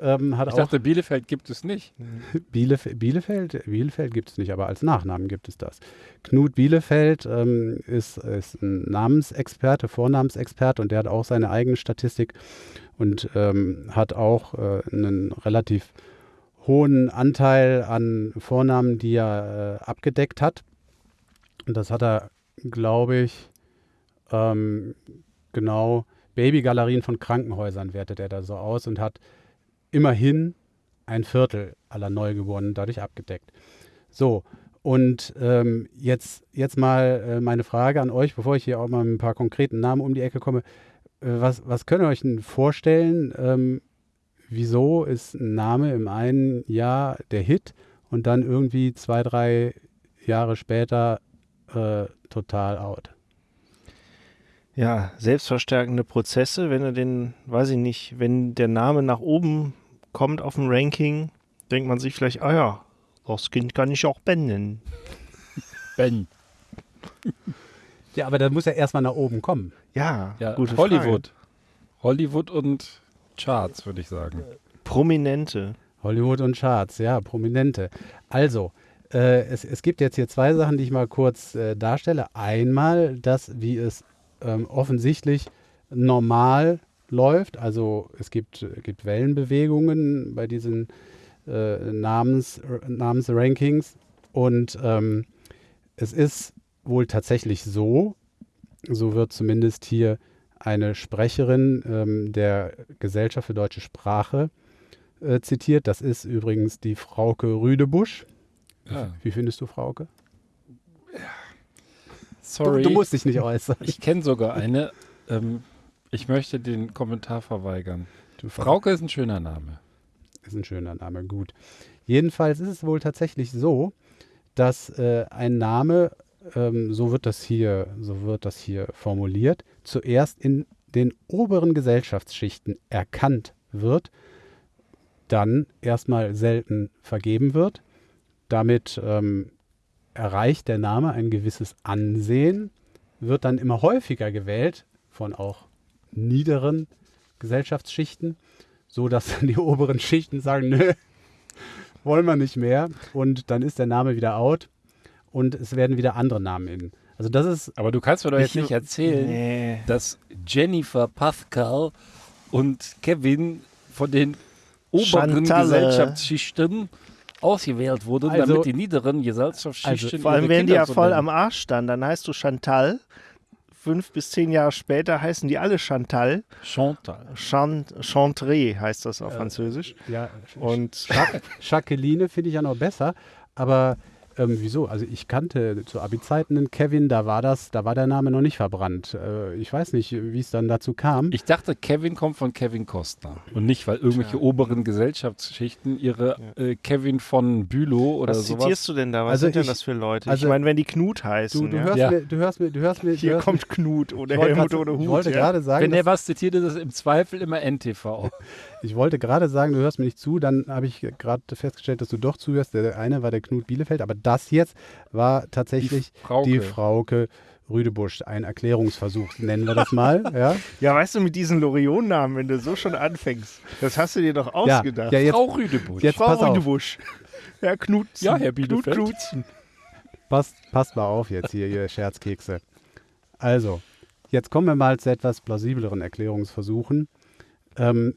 ähm, Ich dachte, Bielefeld gibt es nicht. Bielef Bielefeld, Bielefeld gibt es nicht, aber als Nachnamen gibt es das. Knut Bielefeld ähm, ist, ist ein Namensexperte, Vornamensexperte und der hat auch seine eigene Statistik und ähm, hat auch äh, einen relativ hohen Anteil an Vornamen, die er äh, abgedeckt hat. Und das hat er, glaube ich, ähm, genau Babygalerien von Krankenhäusern wertet er da so aus und hat immerhin ein Viertel aller Neugeborenen dadurch abgedeckt. So, und ähm, jetzt, jetzt mal äh, meine Frage an euch, bevor ich hier auch mal mit ein paar konkreten Namen um die Ecke komme. Äh, was, was könnt ihr euch denn vorstellen? Ähm, wieso ist ein Name im einen Jahr der Hit und dann irgendwie zwei, drei Jahre später äh, total out? Ja, selbstverstärkende Prozesse, wenn er den, weiß ich nicht, wenn der Name nach oben kommt auf dem Ranking, denkt man sich vielleicht, ah ja, das Kind kann ich auch Ben nennen. Ben. Ja, aber da muss er erstmal nach oben kommen. Ja, Ja, gute Hollywood. Hollywood und Charts, würde ich sagen. Frage. Prominente. Hollywood und Charts, ja, Prominente. Also, äh, es, es gibt jetzt hier zwei Sachen, die ich mal kurz äh, darstelle. Einmal das, wie es ähm, offensichtlich normal läuft. Also es gibt, äh, gibt Wellenbewegungen bei diesen äh, Namens, Namensrankings. Und ähm, es ist wohl tatsächlich so, so wird zumindest hier eine Sprecherin ähm, der Gesellschaft für deutsche Sprache äh, zitiert. Das ist übrigens die Frauke Rüdebusch. Ja. Wie findest du Frauke? Sorry. Du, du musst dich nicht äußern. Ich kenne sogar eine. Ähm, ich möchte den Kommentar verweigern. Du Frauke ist ein schöner Name. Ist ein schöner Name, gut. Jedenfalls ist es wohl tatsächlich so, dass äh, ein Name, ähm, so wird das hier, so wird das hier formuliert, zuerst in den oberen Gesellschaftsschichten erkannt wird, dann erstmal selten vergeben wird. Damit ähm, erreicht der Name ein gewisses Ansehen, wird dann immer häufiger gewählt von auch niederen Gesellschaftsschichten, so dass dann die oberen Schichten sagen, nö, wollen wir nicht mehr. Und dann ist der Name wieder out und es werden wieder andere Namen in. Also das ist, Aber du kannst mir doch jetzt Ich- nicht erzählen, Nee. dass Jennifer, Pascal und Kevin von den oberen Chantalle. Gesellschaftsschichten ausgewählt wurden, Also- damit die niederen Gesellschaftsschichten Also Vor allem werden die ja voll nennen. am Arsch dann. Dann heißt du Chantal. Fünf bis zehn Jahre später heißen die alle Chantal. Chantal. Chan Chantré heißt das auf Französisch. ja, Und Jacqueline finde ich ja noch besser, aber ähm, wieso? Also ich kannte zu Abi-Zeiten einen Kevin, da war das, da war der Name noch nicht verbrannt. Äh, ich weiß nicht, wie es dann dazu kam. Ich dachte, Kevin kommt von Kevin Costner. Und nicht, weil irgendwelche oberen Gesellschaftsschichten ihre äh, Kevin von Bülow oder was sowas. zitierst du denn da? Was Also sind denn ich- das für Leute? also- ich meine, wenn die Knut heißen. Du, du, ja? hörst Ja. mir, du hörst mir, du hörst mir, du Hier hörst kommt Knut oder ich wollte Helmut oder Hut. Ich wollte ja? gerade sagen, Wenn er was zitiert, ist es im Zweifel immer NTV. ich wollte gerade sagen, du hörst mir nicht zu, dann habe ich gerade festgestellt, dass du doch zuhörst. Der eine war der Knut Bielefeld, aber das jetzt war tatsächlich Die Frauke. die Frauke Rüdebusch, ein Erklärungsversuch, nennen wir das mal. Ja, Ja, weißt du, mit diesen Loriot-Namen, wenn du so schon anfängst, das hast du dir doch ja, ausgedacht. ja jetzt, Frau Rüdebusch. jetzt Frau pass auf. Rüdebusch. Herr Knutzen. Ja, Herr Knut Bielefeld. Knutzen. passt, passt mal auf jetzt hier, ihr Scherzkekse. Also, jetzt kommen wir mal zu etwas plausibleren Erklärungsversuchen. Ähm,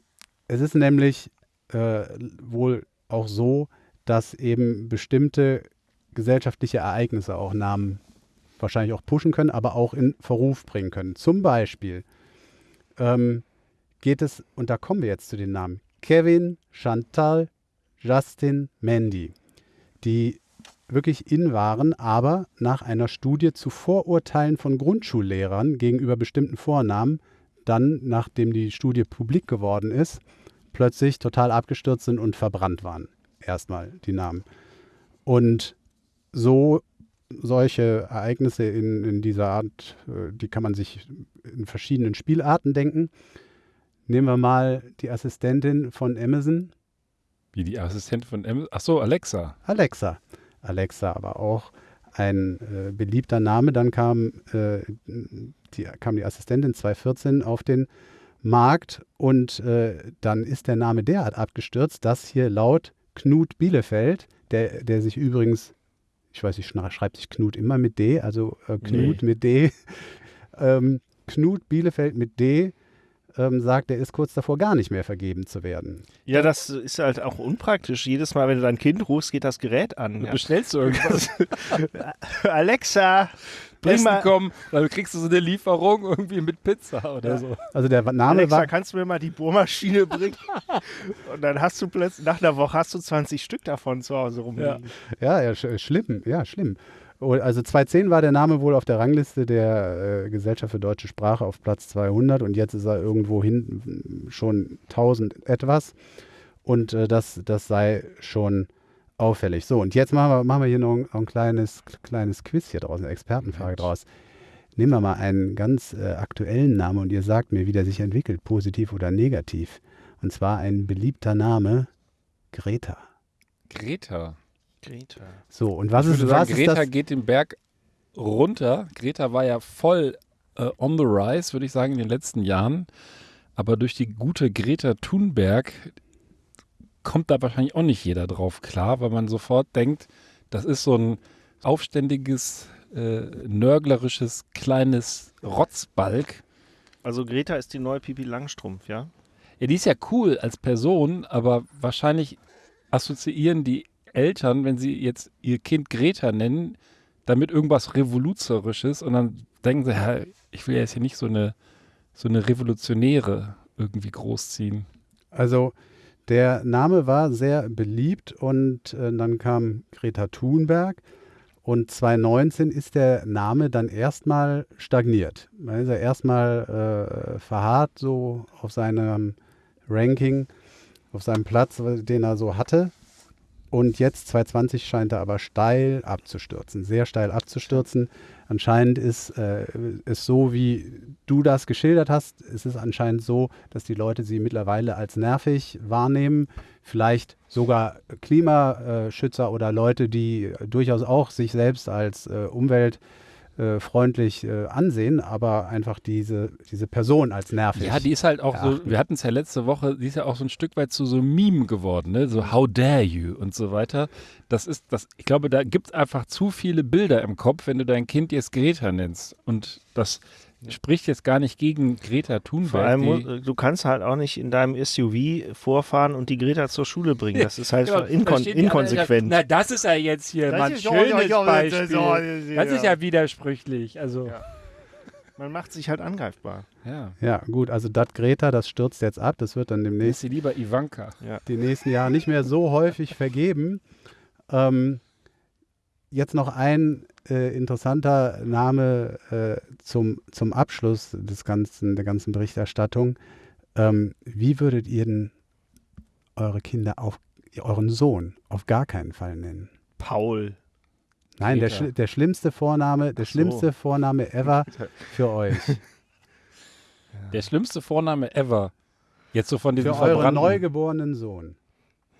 es ist nämlich äh, wohl auch so, dass eben bestimmte gesellschaftliche Ereignisse auch Namen wahrscheinlich auch pushen können, aber auch in Verruf bringen können. Zum Beispiel ähm, geht es, und da kommen wir jetzt zu den Namen, Kevin, Chantal, Justin, Mandy, die wirklich in waren, aber nach einer Studie zu Vorurteilen von Grundschullehrern gegenüber bestimmten Vornamen dann, nachdem die Studie publik geworden ist, plötzlich total abgestürzt sind und verbrannt waren. Erstmal die Namen. Und so solche Ereignisse in, in dieser Art, äh, die kann man sich in verschiedenen Spielarten denken. Nehmen wir mal die Assistentin von Amazon, Wie die Assistentin von Amazon. Ach so, Alexa. Alexa. Alexa aber auch ein äh, beliebter Name. Dann kam, äh, die, kam die Assistentin 2014 auf den Markt und äh, dann ist der Name derart abgestürzt, dass hier laut Knut Bielefeld, der, der sich übrigens, ich weiß nicht, schreibt sich Knut immer mit D, also äh, Knut mit D, ähm, Knut Bielefeld mit D, ähm, sagt, er ist kurz davor, gar nicht mehr vergeben zu werden. Ja, das ist halt auch unpraktisch. Jedes Mal, wenn du dein Kind rufst, geht das Gerät an. Ja. Bestellst du irgendwas? Alexa, bring Essen mal, kommen, dann kriegst du so eine Lieferung irgendwie mit Pizza oder Ja. so. Also der Name Alexa, war kannst du mir mal die Bohrmaschine bringen? Und dann hast du plötzlich, nach einer Woche hast du 20 Stück davon zu Hause rumliegen. Ja, ja, sch schlimm, ja, schlimm. Oh, Also 2010 war der Name wohl auf der Rangliste der äh, Gesellschaft für deutsche Sprache auf Platz 200 und jetzt ist er irgendwo hinten schon 1000 etwas und äh, das, das sei schon auffällig. So, und jetzt machen wir, machen wir hier noch ein, noch ein kleines, kleines Quiz hier draus, eine Expertenfrage draus. Nehmen wir mal einen ganz äh, aktuellen Namen und ihr sagt mir, wie der sich entwickelt, positiv oder negativ. Und zwar ein beliebter Name, Greta. Greta. Greta. So, und was ich ist, würde was sagen, ist Greta das? geht den Berg runter. Greta war ja voll äh, on the rise, würde ich sagen, in den letzten Jahren. Aber durch die gute Greta Thunberg kommt da wahrscheinlich auch nicht jeder drauf klar, weil man sofort denkt, das ist so ein aufständiges, äh, nörglerisches, kleines Rotzbalg. Also Greta ist die neue Pipi Langstrumpf, ja? Ja, die ist ja cool als Person, aber wahrscheinlich assoziieren die Eltern, wenn sie jetzt ihr Kind Greta nennen, damit irgendwas Revoluzerisches und dann denken sie, ja, ich will jetzt hier nicht so eine, so eine Revolutionäre irgendwie großziehen. Also der Name war sehr beliebt und äh, dann kam Greta Thunberg und 2019 ist der Name dann erstmal stagniert. Man ist ja erstmal äh, verharrt so auf seinem Ranking, auf seinem Platz, den er so hatte. Und jetzt 2020 scheint er aber steil abzustürzen, sehr steil abzustürzen. Anscheinend ist äh, es so, wie du das geschildert hast. Es ist anscheinend so, dass die Leute sie mittlerweile als nervig wahrnehmen. Vielleicht sogar Klimaschützer oder Leute, die durchaus auch sich selbst als äh, umweltfreundlich äh, ansehen, aber einfach diese, diese Person als nervig. Ja, die ist halt auch so, erachten. wir hatten es ja letzte Woche, die ist ja auch so ein Stück weit zu so Meme geworden, ne? So how dare you und so weiter. Das ist, das, ich glaube, da gibt es einfach zu viele Bilder im Kopf, wenn du dein Kind jetzt Greta nennst. Und das spricht jetzt gar nicht gegen Greta Thunberg. Vor allem, mu- du kannst halt auch nicht in deinem SUV vorfahren und die Greta zur Schule bringen. Das ist halt Genau, inkon inkonsequent. Na, das ist ja jetzt hier Das mal ein ist ja- schönes ja, ja, das ist Beispiel. ja- Das ist ja widersprüchlich. Also, Ja. Man macht sich halt angreifbar. ja. Ja, gut, also das Greta, das stürzt jetzt ab. Das wird dann Ist demnächst sie lieber Ivanka. die nächsten Jahre nicht mehr so häufig vergeben. Ähm, jetzt noch ein äh, interessanter Name äh, zum, zum Abschluss des ganzen, der ganzen Berichterstattung. Ähm, wie würdet ihr denn eure Kinder auf euren Sohn auf gar keinen Fall nennen? Paul. Nein, der, schli- der schlimmste Vorname, der so. schlimmste Vorname ever für euch. Der schlimmste Vorname ever. Jetzt so von diesem für euren neugeborenen Sohn.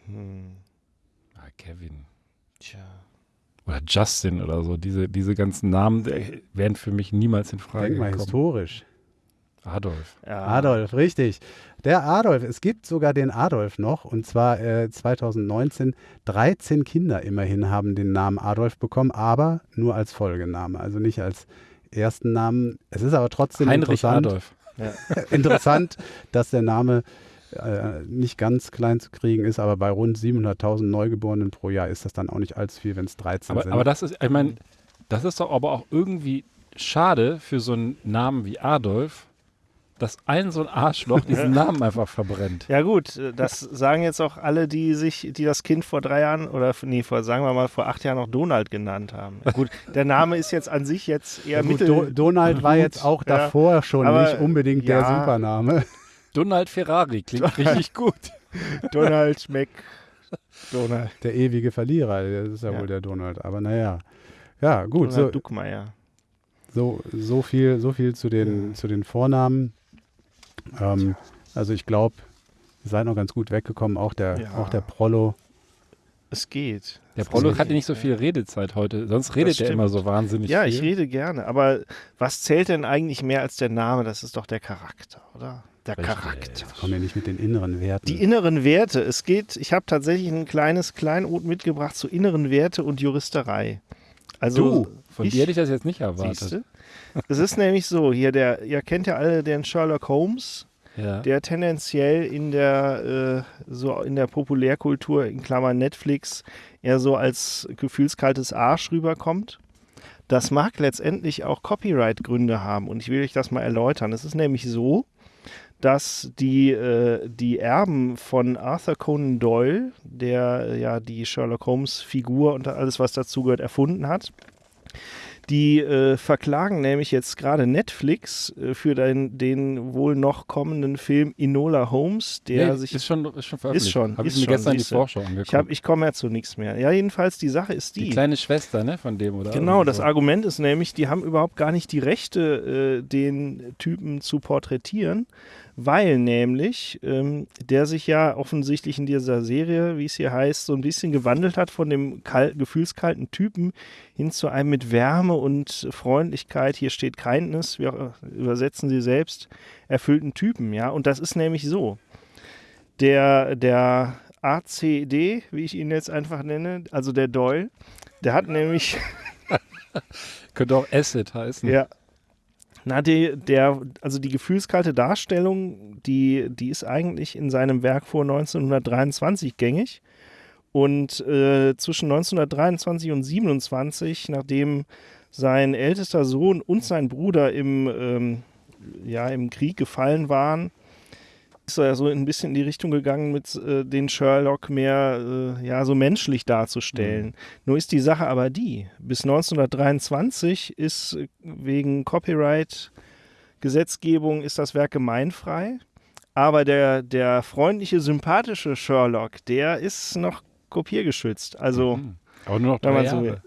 Hm. Ah, Kevin. Tja. Oder Justin oder so. Diese, diese ganzen Namen äh, wären für mich niemals in Frage Denk mal gekommen. historisch. Adolf. Ja. Adolf, richtig. Der Adolf, es gibt sogar den Adolf noch und zwar äh, 2019. 13 Kinder immerhin haben den Namen Adolf bekommen, aber nur als Folgename, also nicht als ersten Namen. Es ist aber trotzdem Heinrich interessant, Adolf. interessant, dass der Name äh, nicht ganz klein zu kriegen ist, aber bei rund 700.000 Neugeborenen pro Jahr ist das dann auch nicht allzu viel, wenn es 13 Aber, sind. aber das ist, ich meine, das ist doch aber auch irgendwie schade für so einen Namen wie Adolf, dass ein so ein Arschloch diesen Namen einfach verbrennt. Ja gut, das sagen jetzt auch alle, die sich, die das Kind vor drei Jahren oder nee, vor sagen wir mal vor acht Jahren noch Donald genannt haben. Gut, der Name ist jetzt an sich jetzt eher ja, gut, mittel. Do Donald war jetzt auch Ja, davor schon aber, nicht unbedingt der ja. Supername. Donald Ferrari klingt richtig gut. Donald Mac Donald. Der ewige Verlierer, das ist ja, Ja. wohl der Donald. Aber naja. Ja, gut, Donald so, Duckmeier. so, so, viel, so viel zu den, zu den Vornamen. Ähm, also ich glaube, ihr seid noch ganz gut weggekommen. Auch der, Ja. auch der Prollo. Es geht. Der Prollo Es hatte nicht so ja. viel Redezeit heute. Sonst redet er immer so wahnsinnig Ja, viel. ich rede gerne. Aber was zählt denn eigentlich mehr als der Name? Das ist doch der Charakter, oder? Der Richtig. Charakter. Kommen wir nicht mit den inneren Werten. Die inneren Werte. Es geht, ich habe tatsächlich ein kleines Kleinod mitgebracht zu inneren Werte und Juristerei. Also Du, von ich- dir hätte ich das jetzt nicht erwartet. Siehste? Es ist nämlich so, hier der, ihr kennt ja alle den Sherlock Holmes, Ja. der tendenziell in der äh, so in der Populärkultur in Klammern Netflix eher so als gefühlskaltes Arsch rüberkommt. Das mag letztendlich auch Copyright-Gründe haben und ich will euch das mal erläutern. Es ist nämlich so, dass die, äh, die Erben von Arthur Conan Doyle, der äh, ja die Sherlock Holmes-Figur und alles, was dazugehört, erfunden hat, die äh, verklagen nämlich jetzt gerade Netflix äh, für den, den wohl noch kommenden Film Enola Holmes, der Nee, sich ist schon, ist schon veröffentlicht. schon, Habe ich ist mir schon, gestern die. Vorschau angeguckt. ich, hab, ich komme ja zu nichts mehr. Ja, jedenfalls die Sache ist die die. kleine Schwester, ne, von dem, oder? Genau, das so. Argument ist nämlich, die haben überhaupt gar nicht die Rechte, äh, den Typen zu porträtieren, weil nämlich ähm, der sich ja offensichtlich in dieser Serie, wie es hier heißt, so ein bisschen gewandelt hat von dem kal gefühlskalten Typen hin zu einem mit Wärme und Freundlichkeit, hier steht Kindness, wir übersetzen sie selbst, erfüllten Typen, ja. Und das ist nämlich so. Der, der ACD, wie ich ihn jetzt einfach nenne, also der Doyle, der hat nämlich Könnte auch Acid heißen. Ja. Na, die, der, also die gefühlskalte Darstellung, die, die ist eigentlich in seinem Werk vor 1923 gängig. Und äh, zwischen 1923 und 27, nachdem sein ältester Sohn und sein Bruder im, ähm, ja, im Krieg gefallen waren, ist er so ein bisschen in die Richtung gegangen, mit äh, den Sherlock mehr äh, ja, so menschlich darzustellen. Nur ist die Sache aber die, bis 1923 ist äh, wegen Copyright-Gesetzgebung ist das Werk gemeinfrei. Aber der, der freundliche, sympathische Sherlock, der ist noch kopiergeschützt. Also, Mhm. Aber nur noch drei so Jahre.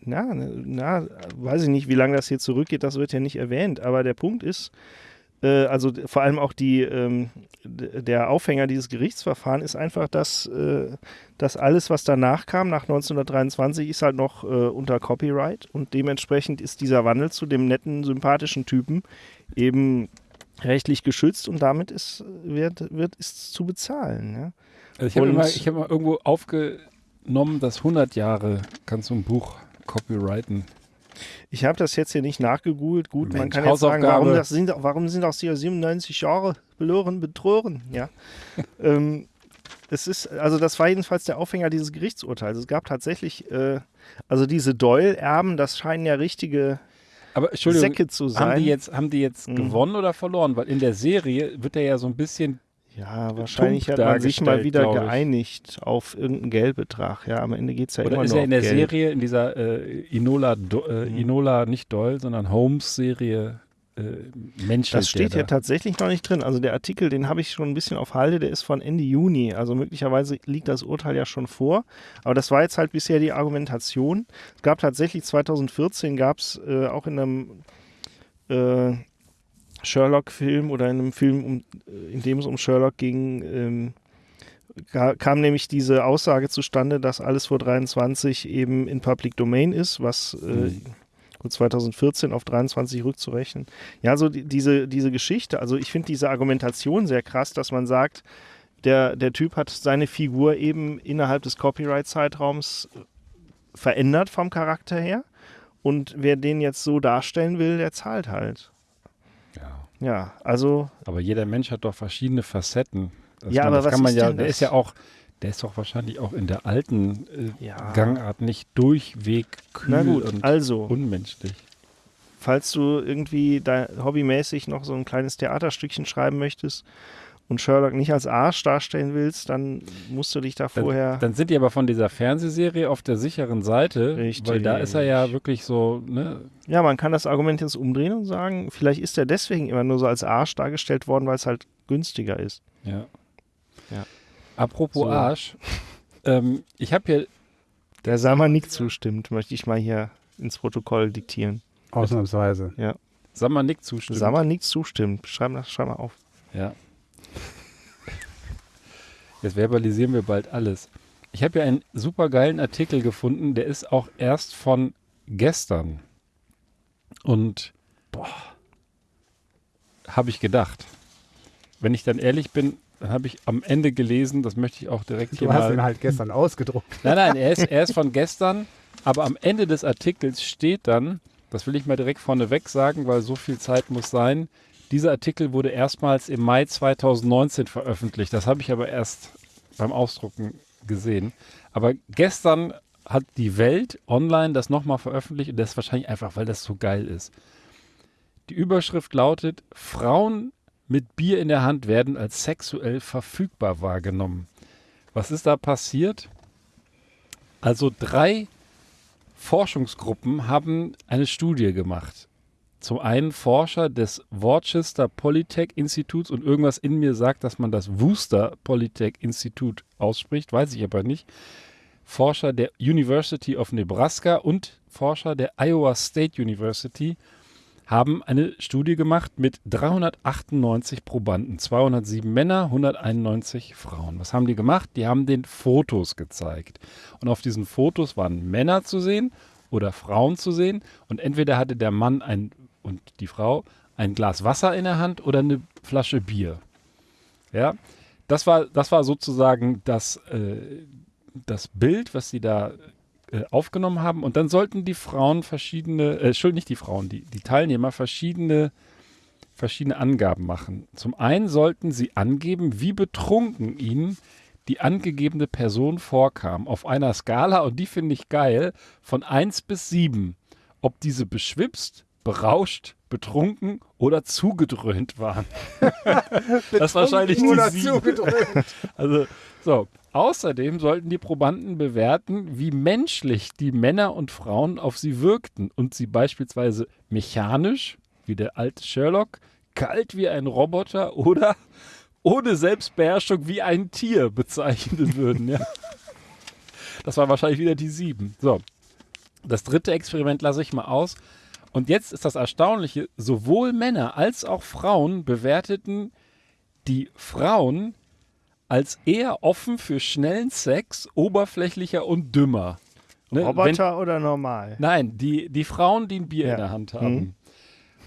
Na, na, weiß ich nicht, wie lange das hier zurückgeht, das wird ja nicht erwähnt. Aber der Punkt ist, äh, also vor allem auch die, ähm, der Aufhänger dieses Gerichtsverfahrens ist einfach, dass, äh, dass alles, was danach kam, nach 1923, ist halt noch äh, unter Copyright und dementsprechend ist dieser Wandel zu dem netten, sympathischen Typen eben rechtlich geschützt und damit ist, wird, wird ist zu bezahlen. Ja? Also ich habe mal, hab mal irgendwo aufgenommen, dass 100 Jahre kannst du ein Buch copyrighten. Ich habe das jetzt hier nicht nachgegoogelt. Gut, man Mensch, kann jetzt sagen, warum, das sind, warum sind das hier 97 Jahre verloren, betrogen? Ja. ähm, es ist, also das war jedenfalls der Aufhänger dieses Gerichtsurteils. Es gab tatsächlich, äh, also diese Doyle-Erben, das scheinen ja richtige Aber Säcke zu sein. haben die jetzt, haben die jetzt Mhm. gewonnen oder verloren? Weil in der Serie wird er ja so ein bisschen ja, wahrscheinlich hat man sich mal wieder geeinigt auf irgendeinen Geldbetrag. Ja, am Ende geht es ja Oder immer ist nur er in der Geld. Serie, in dieser äh, Inola, Do, äh, Mhm. Inola, nicht Doyle, sondern Holmes-Serie äh, menschelt Das steht der hier tatsächlich noch nicht drin. Also der Artikel, den habe ich schon ein bisschen auf Halde, der ist von Ende Juni. Also möglicherweise liegt das Urteil ja schon vor. Aber das war jetzt halt bisher die Argumentation. Es gab tatsächlich 2014 gab es äh, auch in einem äh, Sherlock-Film oder in einem Film, um, äh, in dem es um Sherlock ging, ähm, ka- kam nämlich diese Aussage zustande, dass alles vor 23 eben in Public Domain ist, was äh, Mhm. gut 2014 auf 23 rückzurechnen. Ja, so die, diese, diese Geschichte, also ich finde diese Argumentation sehr krass, dass man sagt, der, der Typ hat seine Figur eben innerhalb des Copyright-Zeitraums verändert vom Charakter her. Und wer den jetzt so darstellen will, der zahlt halt. Ja. Also Aber jeder Mensch hat doch verschiedene Facetten. Das Ja, man, aber das was kann man ist ja, der das? ist ja auch, der ist doch wahrscheinlich auch in der alten äh, Ja. Gangart nicht durchweg kühl Na gut, und also, unmenschlich. falls du irgendwie da hobbymäßig noch so ein kleines Theaterstückchen schreiben möchtest und Sherlock nicht als Arsch darstellen willst, dann musst du dich da vorher. Dann, dann sind die aber von dieser Fernsehserie auf der sicheren Seite, Richtig. weil da ist er ja wirklich so, ne, ja, man kann das Argument jetzt umdrehen und sagen, vielleicht ist er deswegen immer nur so als Arsch dargestellt worden, weil es halt günstiger ist. ja. Ja. Apropos So. Arsch, ähm, ich habe hier, Der Samanik zustimmt, möchte ich mal hier ins Protokoll diktieren. Ausnahmsweise. Samanik zustimmt. Samanik zustimmt. Schreib, das- schreib mal auf. Ja. Jetzt verbalisieren wir bald alles. Ich habe ja einen super geilen Artikel gefunden, der ist auch erst von gestern. Und boah, habe ich gedacht. Wenn ich dann ehrlich bin, dann habe ich am Ende gelesen, das möchte ich auch direkt hier Du hast mal. ihn halt gestern ausgedruckt. Nein, nein, er ist, er ist von gestern, aber am Ende des Artikels steht dann, das will ich mal direkt vorneweg sagen, weil so viel Zeit muss sein, dieser Artikel wurde erstmals im Mai 2019 veröffentlicht. Das habe ich aber erst beim Ausdrucken gesehen. Aber gestern hat die Welt online das nochmal veröffentlicht und das ist wahrscheinlich einfach, weil das so geil ist. Die Überschrift lautet, Frauen mit Bier in der Hand werden als sexuell verfügbar wahrgenommen. Was ist da passiert? Also drei Forschungsgruppen haben eine Studie gemacht. Zum einen Forscher des Worcester Polytech Instituts und irgendwas in mir sagt, dass man das Worcester Polytech Institut ausspricht, weiß ich aber nicht. Forscher der University of Nebraska und Forscher der Iowa State University haben eine Studie gemacht mit 398 Probanden, 207 Männer, 191 Frauen. Was haben die gemacht? Die haben den Fotos gezeigt. Und auf diesen Fotos waren Männer zu sehen oder Frauen zu sehen. Und entweder hatte der Mann ein, und die Frau ein Glas Wasser in der Hand oder eine Flasche Bier. Ja, das war, das war sozusagen das, äh, das Bild, was sie da äh, aufgenommen haben. Und dann sollten die Frauen verschiedene, äh, Entschuldigung, nicht die Frauen, die, die Teilnehmer verschiedene, verschiedene Angaben machen. Zum einen sollten sie angeben, wie betrunken ihnen die angegebene Person vorkam. Auf einer Skala, und die finde ich geil, von 1 bis 7. Ob diese beschwipst, berauscht, betrunken oder zugedröhnt waren. das ist wahrscheinlich die Oder 7. zugedrückt. Also, so. Außerdem sollten die Probanden bewerten, wie menschlich die Männer und Frauen auf sie wirkten und sie beispielsweise mechanisch, wie der alte Sherlock, kalt wie ein Roboter oder ohne Selbstbeherrschung wie ein Tier bezeichnen würden. Ja. Das war wahrscheinlich wieder die sieben. So. Das dritte Experiment lasse ich mal aus. Und jetzt ist das Erstaunliche, sowohl Männer als auch Frauen bewerteten die Frauen als eher offen für schnellen Sex, oberflächlicher und dümmer. Ne, wenn- Roboter oder normal? Nein, die, die Frauen, die ein Bier Ja. in der Hand haben. Mhm.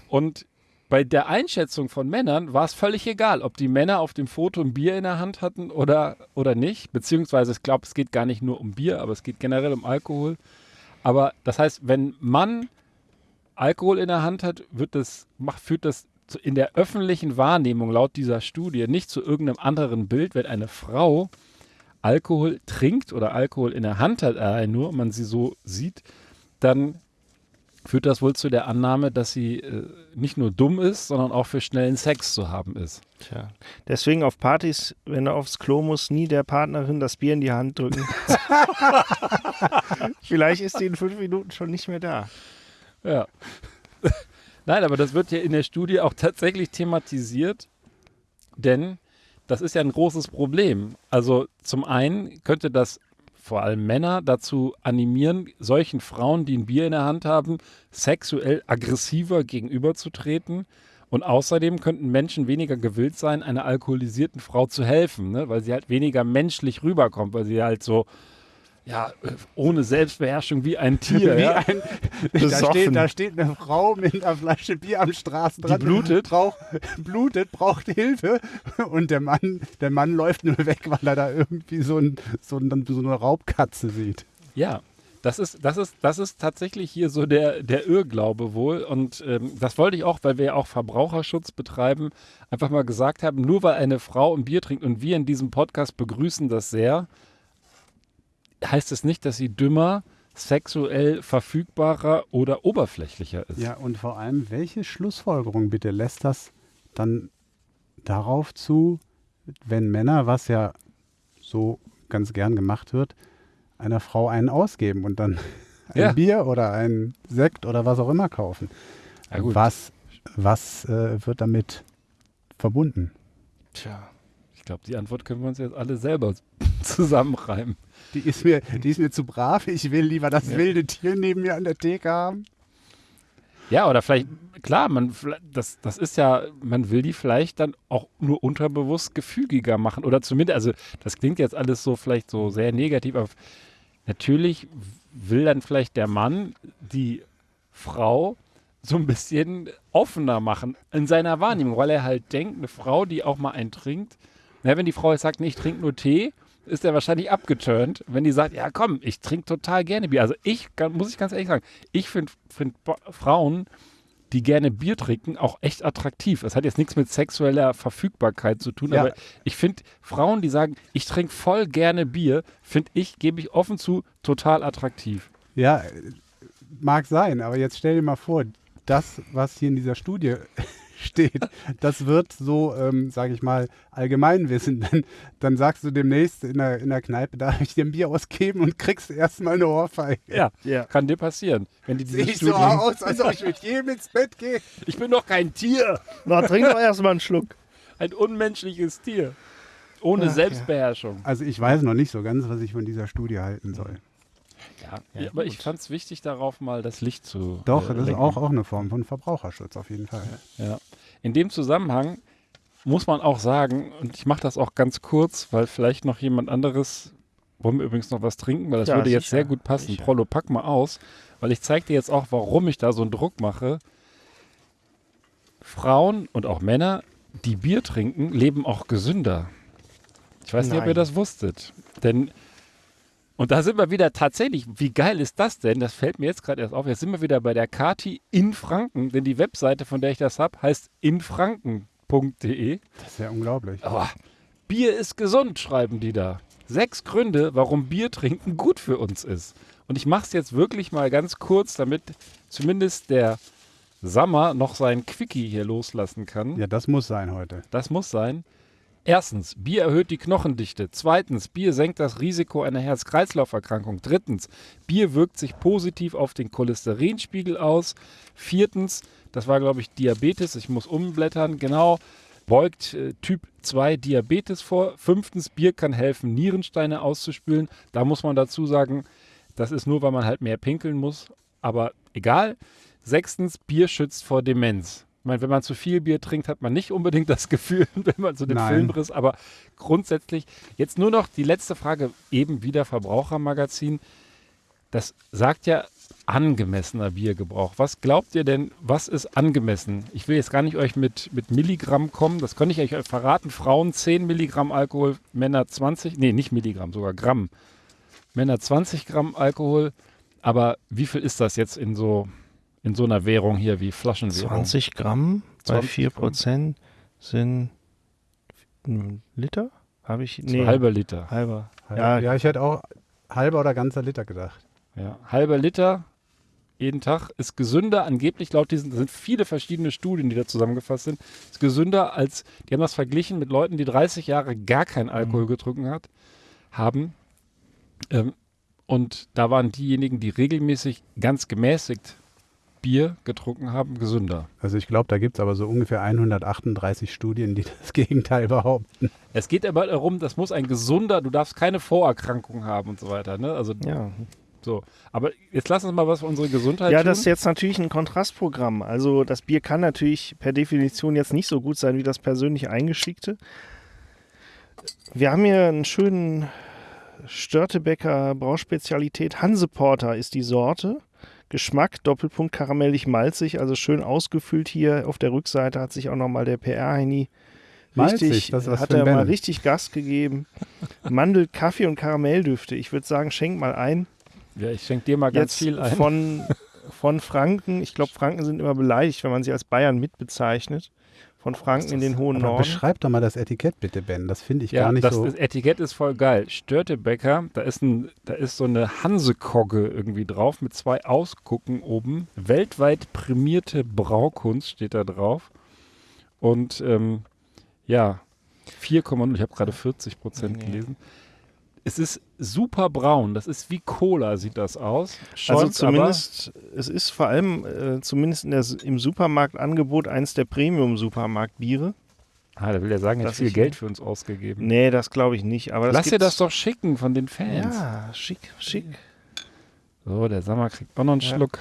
Und bei der Einschätzung von Männern war es völlig egal, ob die Männer auf dem Foto ein Bier in der Hand hatten oder, oder nicht. Beziehungsweise, ich glaube, es geht gar nicht nur um Bier, aber es geht generell um Alkohol. Aber das heißt, wenn Mann Alkohol in der Hand hat, wird das, macht, führt das zu, in der öffentlichen Wahrnehmung laut dieser Studie nicht zu irgendeinem anderen Bild, wenn eine Frau Alkohol trinkt oder Alkohol in der Hand hat, äh, nur und man sie so sieht, dann führt das wohl zu der Annahme, dass sie äh, nicht nur dumm ist, sondern auch für schnellen Sex zu haben ist. Tja. Deswegen auf Partys, wenn du aufs Klo musst, nie der Partnerin das Bier in die Hand drücken. Vielleicht ist die in fünf Minuten schon nicht mehr da. Ja. Nein, aber das wird ja in der Studie auch tatsächlich thematisiert, denn das ist ja ein großes Problem. Also zum einen könnte das vor allem Männer dazu animieren, solchen Frauen, die ein Bier in der Hand haben, sexuell aggressiver gegenüberzutreten. Und außerdem könnten Menschen weniger gewillt sein, einer alkoholisierten Frau zu helfen, ne? weil sie halt weniger menschlich rüberkommt, weil sie halt so, ja, äh, ohne Selbstbeherrschung wie ein Tier. Wie ja? ein, da, steht, da steht eine Frau mit einer Flasche Bier am Straßenrand. Die blutet. Braucht, blutet, braucht Hilfe. Und der Mann, der Mann läuft nur weg, weil er da irgendwie so, ein, so, ein, so eine Raubkatze sieht. Ja, das ist, das ist, das ist tatsächlich hier so der, der Irrglaube wohl. Und ähm, das wollte ich auch, weil wir ja auch Verbraucherschutz betreiben, einfach mal gesagt haben, nur weil eine Frau ein Bier trinkt und wir in diesem Podcast begrüßen das sehr, heißt es nicht, dass sie dümmer, sexuell verfügbarer oder oberflächlicher ist. Ja, und vor allem, welche Schlussfolgerung bitte lässt das dann darauf zu, wenn Männer, was ja so ganz gern gemacht wird, einer Frau einen ausgeben und dann ein Ja. Bier oder ein Sekt oder was auch immer kaufen? Ja. Was, was äh, wird damit verbunden? Tja. Ich glaube, die Antwort können wir uns jetzt alle selber zusammenreimen. Die ist mir, die ist mir zu brav. Ich will lieber das wilde Tier neben mir an der Theke haben. Ja, oder vielleicht, klar, man, das, das ist ja, man will die vielleicht dann auch nur unterbewusst gefügiger machen. Oder zumindest, also das klingt jetzt alles so vielleicht so sehr negativ, aber natürlich will dann vielleicht der Mann die Frau so ein bisschen offener machen in seiner Wahrnehmung, weil er halt denkt, eine Frau, die auch mal einen trinkt, na, wenn die Frau jetzt sagt, nee, ich trinke nur Tee, ist er wahrscheinlich abgeturnt. Wenn die sagt, ja komm, ich trinke total gerne Bier. Also ich, muss ich ganz ehrlich sagen, ich finde find Frauen, die gerne Bier trinken, auch echt attraktiv. Das hat jetzt nichts mit sexueller Verfügbarkeit zu tun, Ja. aber ich finde Frauen, die sagen, ich trinke voll gerne Bier, finde ich, gebe ich offen zu, total attraktiv. Ja, mag sein, aber jetzt stell dir mal vor, das, was hier in dieser Studie steht, das wird so, ähm, sage ich mal, Allgemeinwissen. Dann, dann sagst du demnächst in der, in der Kneipe, darf ich dir ein Bier ausgeben und kriegst erstmal eine Ohrfeige. Ja, Ja. kann dir passieren. Wenn die Sehe so aus, als ob ich mit jedem ins Bett gehe. ich bin doch kein Tier, Na, trink doch erstmal einen Schluck. ein unmenschliches Tier. Ohne Ach, ja. Selbstbeherrschung. Also ich weiß noch nicht so ganz, was ich von dieser Studie halten soll. Ja, Ja, aber ich gut. fand es wichtig, darauf mal das Licht zu. Doch, äh, das ist lenken. auch, auch eine Form von Verbraucherschutz auf jeden Fall. Ja. In dem Zusammenhang muss man auch sagen, und ich mache das auch ganz kurz, weil vielleicht noch jemand anderes, wollen wir übrigens noch was trinken, weil das Ja, würde jetzt sicher, sehr gut passen. sicher. Prollo, pack mal aus, weil ich zeige dir jetzt auch, warum ich da so einen Druck mache. Frauen und auch Männer, die Bier trinken, leben auch gesünder. Ich weiß nicht, ob ihr Nein. das wusstet. Denn, und da sind wir wieder tatsächlich, wie geil ist das denn? Das fällt mir jetzt gerade erst auf. Jetzt sind wir wieder bei der Kati in Franken, denn die Webseite, von der ich das habe, heißt infranken.de. Das ist ja unglaublich. Aber Bier ist gesund, schreiben die da. Sechs Gründe, warum Bier trinken gut für uns ist. Und ich mache es jetzt wirklich mal ganz kurz, damit zumindest der Sammer noch seinen Quickie hier loslassen kann. Ja, das muss sein heute. Das muss sein. Erstens, Bier erhöht die Knochendichte. Zweitens, Bier senkt das Risiko einer Herz-Kreislauf-Erkrankung. Drittens, Bier wirkt sich positiv auf den Cholesterinspiegel aus. Viertens, das war, glaube ich, Diabetes. Ich muss umblättern. Genau. Beugt äh, Typ 2 Diabetes vor. Fünftens, Bier kann helfen, Nierensteine auszuspülen. Da muss man dazu sagen, das ist nur, weil man halt mehr pinkeln muss. Aber egal. Sechstens, Bier schützt vor Demenz. Ich meine, wenn man zu viel Bier trinkt, hat man nicht unbedingt das Gefühl, wenn man so den Nein. Filmriss, aber grundsätzlich, jetzt nur noch die letzte Frage, eben wieder Verbrauchermagazin. Das sagt ja angemessener Biergebrauch. Was glaubt ihr denn, was ist angemessen? Ich will jetzt gar nicht euch mit, mit Milligramm kommen, das kann ich euch verraten. Frauen 10 Milligramm Alkohol, Männer 20, nee, nicht Milligramm, sogar Gramm. Männer 20 Gramm Alkohol, aber wie viel ist das jetzt in so, in so einer Währung hier wie Flaschenwährung? 20 Gramm bei 20 4 Gramm. Prozent sind ein Liter? Habe ich? So halber Liter. Halber. Ja, Ja, ja, ich hätte auch halber oder ganzer Liter gedacht. Ja, halber Liter jeden Tag ist gesünder, angeblich laut diesen, das sind viele verschiedene Studien, die da zusammengefasst sind, ist gesünder als, die haben das verglichen mit Leuten, die 30 Jahre gar keinen Alkohol getrunken hat, haben. Ähm, und da waren diejenigen, die regelmäßig ganz gemäßigt Bier getrunken haben, gesünder. Also ich glaube, da gibt es aber so ungefähr 138 Studien, die das Gegenteil behaupten. Es geht aber darum, das muss ein gesunder, du darfst keine Vorerkrankung haben und so weiter. Ne? Also ja. So, aber jetzt lass uns mal was für unsere Gesundheit Ja, tun. das ist jetzt natürlich ein Kontrastprogramm. Also das Bier kann natürlich per Definition jetzt nicht so gut sein wie das persönlich eingeschickte. Wir haben hier einen schönen Störtebecker Brauspezialität. Hanseporter ist die Sorte. Geschmack, Doppelpunkt karamellig malzig, also schön ausgefüllt hier. Auf der Rückseite hat sich auch nochmal der PR-Heini Malzig, richtig, was hat er mal richtig Gas gegeben. Mandel, Kaffee und Karamelldüfte. Ich würde sagen, schenk mal ein. ja, ich schenke dir mal ganz Jetzt viel ein. von, von Franken. Ich glaube, Franken sind immer beleidigt, wenn man sie als Bayern mitbezeichnet. Von Franken in den hohen Aber Norden. beschreib doch mal das Etikett bitte, Ben. Das finde ich ja, gar nicht das so. ist, Etikett ist voll geil. Störtebecker, da ist, ein, da ist so eine Hansekogge irgendwie drauf mit zwei Ausgucken oben. Weltweit prämierte Braukunst steht da drauf. Und ähm, ja, 4,0, ich habe gerade 40 Prozent Nee. gelesen. Es ist super braun, das ist wie Cola, sieht das aus. Also Schäumt zumindest, es ist vor allem äh, zumindest in der, im Supermarktangebot eins der Premium-Supermarktbiere. Ah, da will er sagen, er hat viel ich- Geld für uns ausgegeben. Nee, das glaube ich nicht. Aber das Lass dir das doch schicken von den Fans. Ja, schick, schick. So, der Sammer kriegt auch noch einen Ja. Schluck.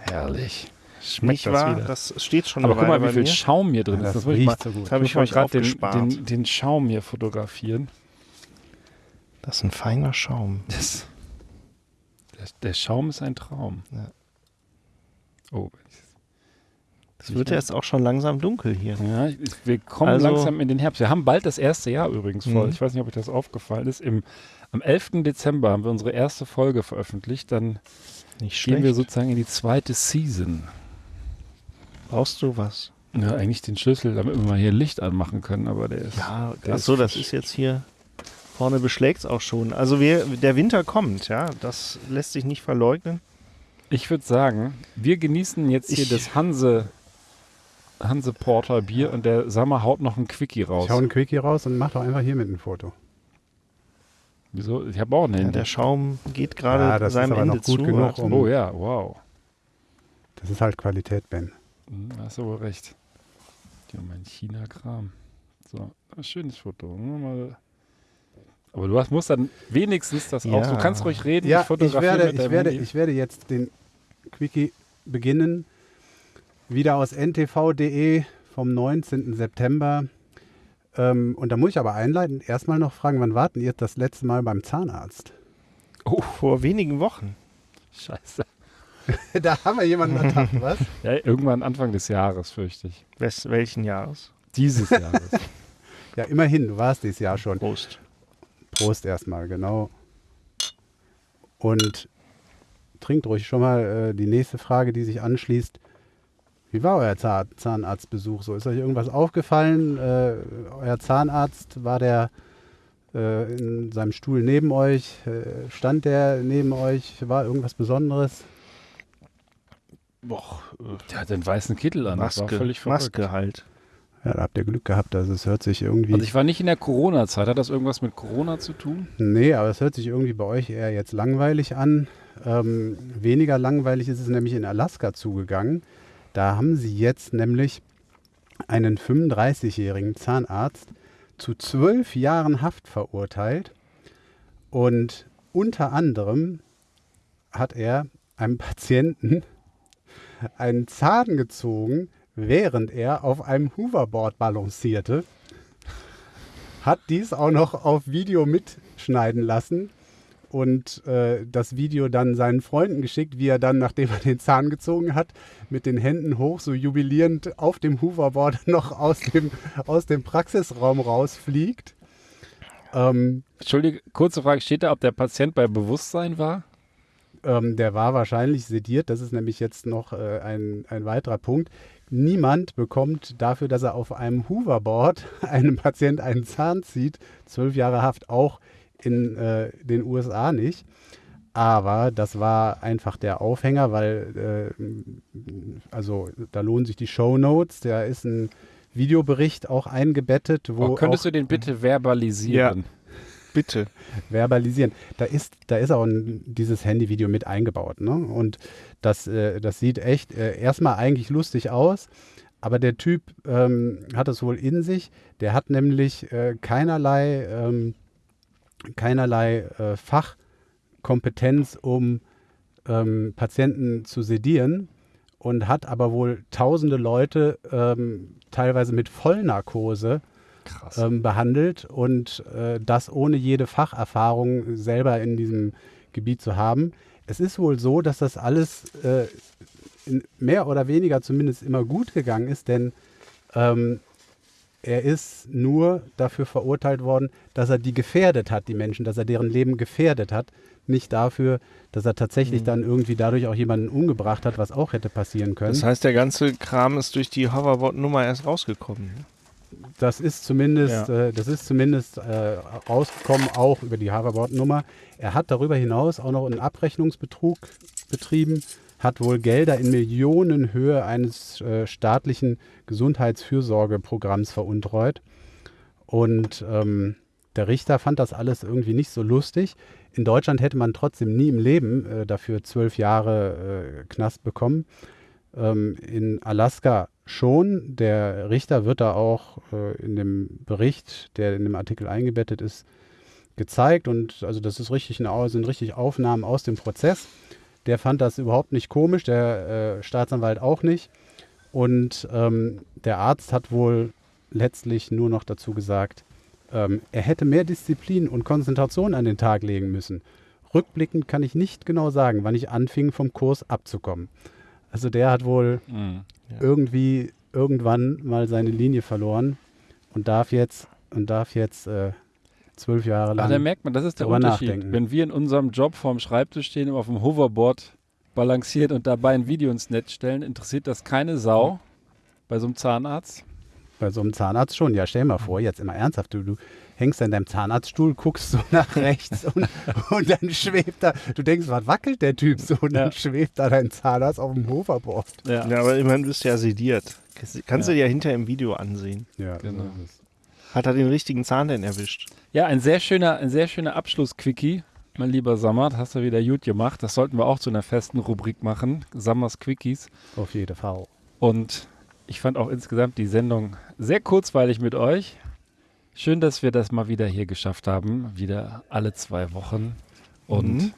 Herrlich. Schmeckt Nicht das wahr? wieder. Das steht schon Aber guck mal, wie viel mir. Schaum hier drin Ja, ist. das Das ich mal, riecht so gut. Das habe ich mal euch gerade den, den, den Schaum hier fotografieren. Das ist ein feiner Schaum. Das, der, der Schaum ist ein Traum. Ja. Oh, Es wird ja jetzt auch schon langsam dunkel hier. ja, wir kommen Also- langsam in den Herbst. Wir haben bald das erste Jahr übrigens voll. Mhm. Ich weiß nicht, ob euch das aufgefallen ist. Im, am 11. Dezember haben wir unsere erste Folge veröffentlicht. Dann Nicht gehen wir sozusagen in die zweite Season. Brauchst du was? Ja, eigentlich den Schlüssel, damit wir mal hier Licht anmachen können, aber der ist. Ja, achso, das ist jetzt hier. Vorne beschlägt es auch schon. Also wir, der Winter kommt, ja. Das lässt sich nicht verleugnen. Ich würde sagen, wir genießen jetzt hier Ich- das Hanse, Hanse Porter Bier und der Sammer haut noch ein Quickie raus. Ich hau einen Quickie raus und mach doch einfach hier mit ein Foto. Wieso? Ich habe auch ein Ja, der Schaum geht gerade Ja, das ist seinem aber Ende noch gut zu. genug, um- oh ja, wow. Das ist halt Qualität, Ben. Hm, hast du wohl recht. Ja, mein China-Kram. So, ein schönes Foto. Mal. Aber du hast, musst dann wenigstens das auch. Ja. Du kannst ruhig reden. Ja, ich fotografiere werde, mit ich, werde, Handy. ich werde jetzt den Quickie beginnen. Wieder aus ntv.de vom 19. September. Ähm, und da muss ich aber einleitend erstmal noch fragen, wann warten ihr das letzte Mal beim Zahnarzt? Oh, vor wenigen Wochen. Scheiße. da haben wir jemanden ertappt, was? Ja, irgendwann Anfang des Jahres, fürchte ich. Wes welchen Jahres? Dieses Jahres. Ja, immerhin, du warst dieses Jahr schon. Prost. Prost erstmal, genau. Und trinkt ruhig schon mal äh, die nächste Frage, die sich anschließt. Wie war euer Zahn Zahnarztbesuch? So ist euch irgendwas aufgefallen? Äh, euer Zahnarzt war der äh, in seinem Stuhl neben euch? Äh, stand der neben euch? War irgendwas Besonderes? Boah, Der hat den weißen Kittel an. das war Maske, völlig verrückt. Maske halt. Ja, da habt ihr Glück gehabt. Also es hört sich irgendwie. Also ich war nicht in der Corona-Zeit. Hat das irgendwas mit Corona zu tun? Nee, aber es hört sich irgendwie bei euch eher jetzt langweilig an. Ähm, weniger langweilig ist es nämlich in Alaska zugegangen. Da haben sie jetzt nämlich einen 35-jährigen Zahnarzt zu zwölf Jahren Haft verurteilt. Und unter anderem hat er einem Patienten einen Zahn gezogen, während er auf einem Hoverboard balancierte hat dies auch noch auf Video mitschneiden lassen und äh, das Video dann seinen Freunden geschickt, wie er dann, nachdem er den Zahn gezogen hat, mit den Händen hoch, so jubilierend auf dem Hoverboard noch aus dem, aus dem Praxisraum rausfliegt. Ähm, Entschuldige, kurze Frage. Steht da, ob der Patient bei Bewusstsein war? Ähm, der war wahrscheinlich sediert. Das ist nämlich jetzt noch äh, ein, ein weiterer Punkt. Niemand bekommt dafür, dass er auf einem Hoverboard einem Patient einen Zahn zieht, zwölf Jahre Haft, auch in äh, den USA nicht. Aber das war einfach der Aufhänger, weil, äh, also da lohnen sich die Show Notes. Da ist ein Videobericht auch eingebettet, wo Oh, könntest auch du den bitte verbalisieren? Bitte. verbalisieren. Da ist, da ist auch ein, dieses Handyvideo mit eingebaut. Ne? Und das, äh, das sieht echt äh, erstmal eigentlich lustig aus. Aber der Typ ähm, hat es wohl in sich. Der hat nämlich äh, keinerlei, ähm, keinerlei äh, Fachkompetenz, um ähm, Patienten zu sedieren und hat aber wohl tausende Leute ähm, teilweise mit Vollnarkose Krass. Ähm, behandelt und äh, das ohne jede Facherfahrung selber in diesem Gebiet zu haben. Es ist wohl so, dass das alles äh, mehr oder weniger zumindest immer gut gegangen ist, denn ähm, er ist nur dafür verurteilt worden, dass er die gefährdet hat, die Menschen, dass er deren Leben gefährdet hat, nicht dafür, dass er tatsächlich Mhm. dann irgendwie dadurch auch jemanden umgebracht hat, was auch hätte passieren können. Das heißt, der ganze Kram ist durch die Hoverboard-Nummer erst rausgekommen. ne? Das ist zumindest, Ja. äh, das ist zumindest äh, rausgekommen, auch über die Hoverboard-Nummer. Er hat darüber hinaus auch noch einen Abrechnungsbetrug betrieben, hat wohl Gelder in Millionenhöhe eines äh, staatlichen Gesundheitsfürsorgeprogramms veruntreut. Und ähm, der Richter fand das alles irgendwie nicht so lustig. In Deutschland hätte man trotzdem nie im Leben äh, dafür zwölf Jahre äh, Knast bekommen. Ähm, in Alaska schon. Der Richter wird da auch äh, in dem Bericht, der in dem Artikel eingebettet ist, gezeigt. Und also das ist richtig eine, sind richtig Aufnahmen aus dem Prozess. Der fand das überhaupt nicht komisch, der äh, Staatsanwalt auch nicht. Und ähm, der Arzt hat wohl letztlich nur noch dazu gesagt, ähm, er hätte mehr Disziplin und Konzentration an den Tag legen müssen. Rückblickend kann ich nicht genau sagen, wann ich anfing, vom Kurs abzukommen. Also der hat wohl Mhm. Ja. irgendwie irgendwann mal seine Linie verloren und darf jetzt und darf jetzt äh, zwölf Jahre Aber da lang. merkt man, das ist der Unterschied. nachdenken. Wenn wir in unserem Job vorm Schreibtisch stehen und auf dem Hoverboard balanciert und dabei ein Video ins Netz stellen, interessiert das keine Sau bei so einem Zahnarzt. Bei so einem Zahnarzt schon. Ja, stell mal vor, jetzt immer ernsthaft, du, du hängst an deinem Zahnarztstuhl, guckst so nach rechts und, und dann schwebt da, du denkst, was wackelt der Typ so? Und Ja. dann schwebt da dein Zahnarzt auf dem Hoverboard. Ja, Ja, aber immerhin bist du ja sediert. Kannst, Ja. du dir ja hinterher im Video ansehen. Ja, Genau. Hat er den richtigen Zahn denn erwischt? ja ein sehr schöner, ein sehr schöner Abschluss-Quickie. Mein lieber Sammert, hast du wieder gut gemacht. Das sollten wir auch zu einer festen Rubrik machen. Sammers Quickies. Auf jeden Fall. Und ich fand auch insgesamt die Sendung sehr kurzweilig mit euch. Schön, dass wir das mal wieder hier geschafft haben. Wieder alle zwei Wochen. Und Mhm.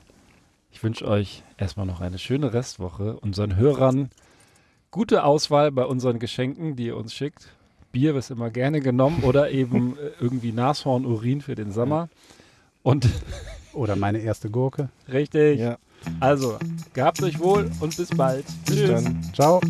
ich wünsche euch erstmal noch eine schöne Restwoche. Unseren Hörern gute Auswahl bei unseren Geschenken, die ihr uns schickt. Bier ist immer gerne genommen oder eben äh, irgendwie Nashorn, Urin für den Sommer. Und Oder meine erste Gurke. richtig. Ja. Also, gehabt euch wohl und bis bald. Bis Tschüss. dann. Ciao.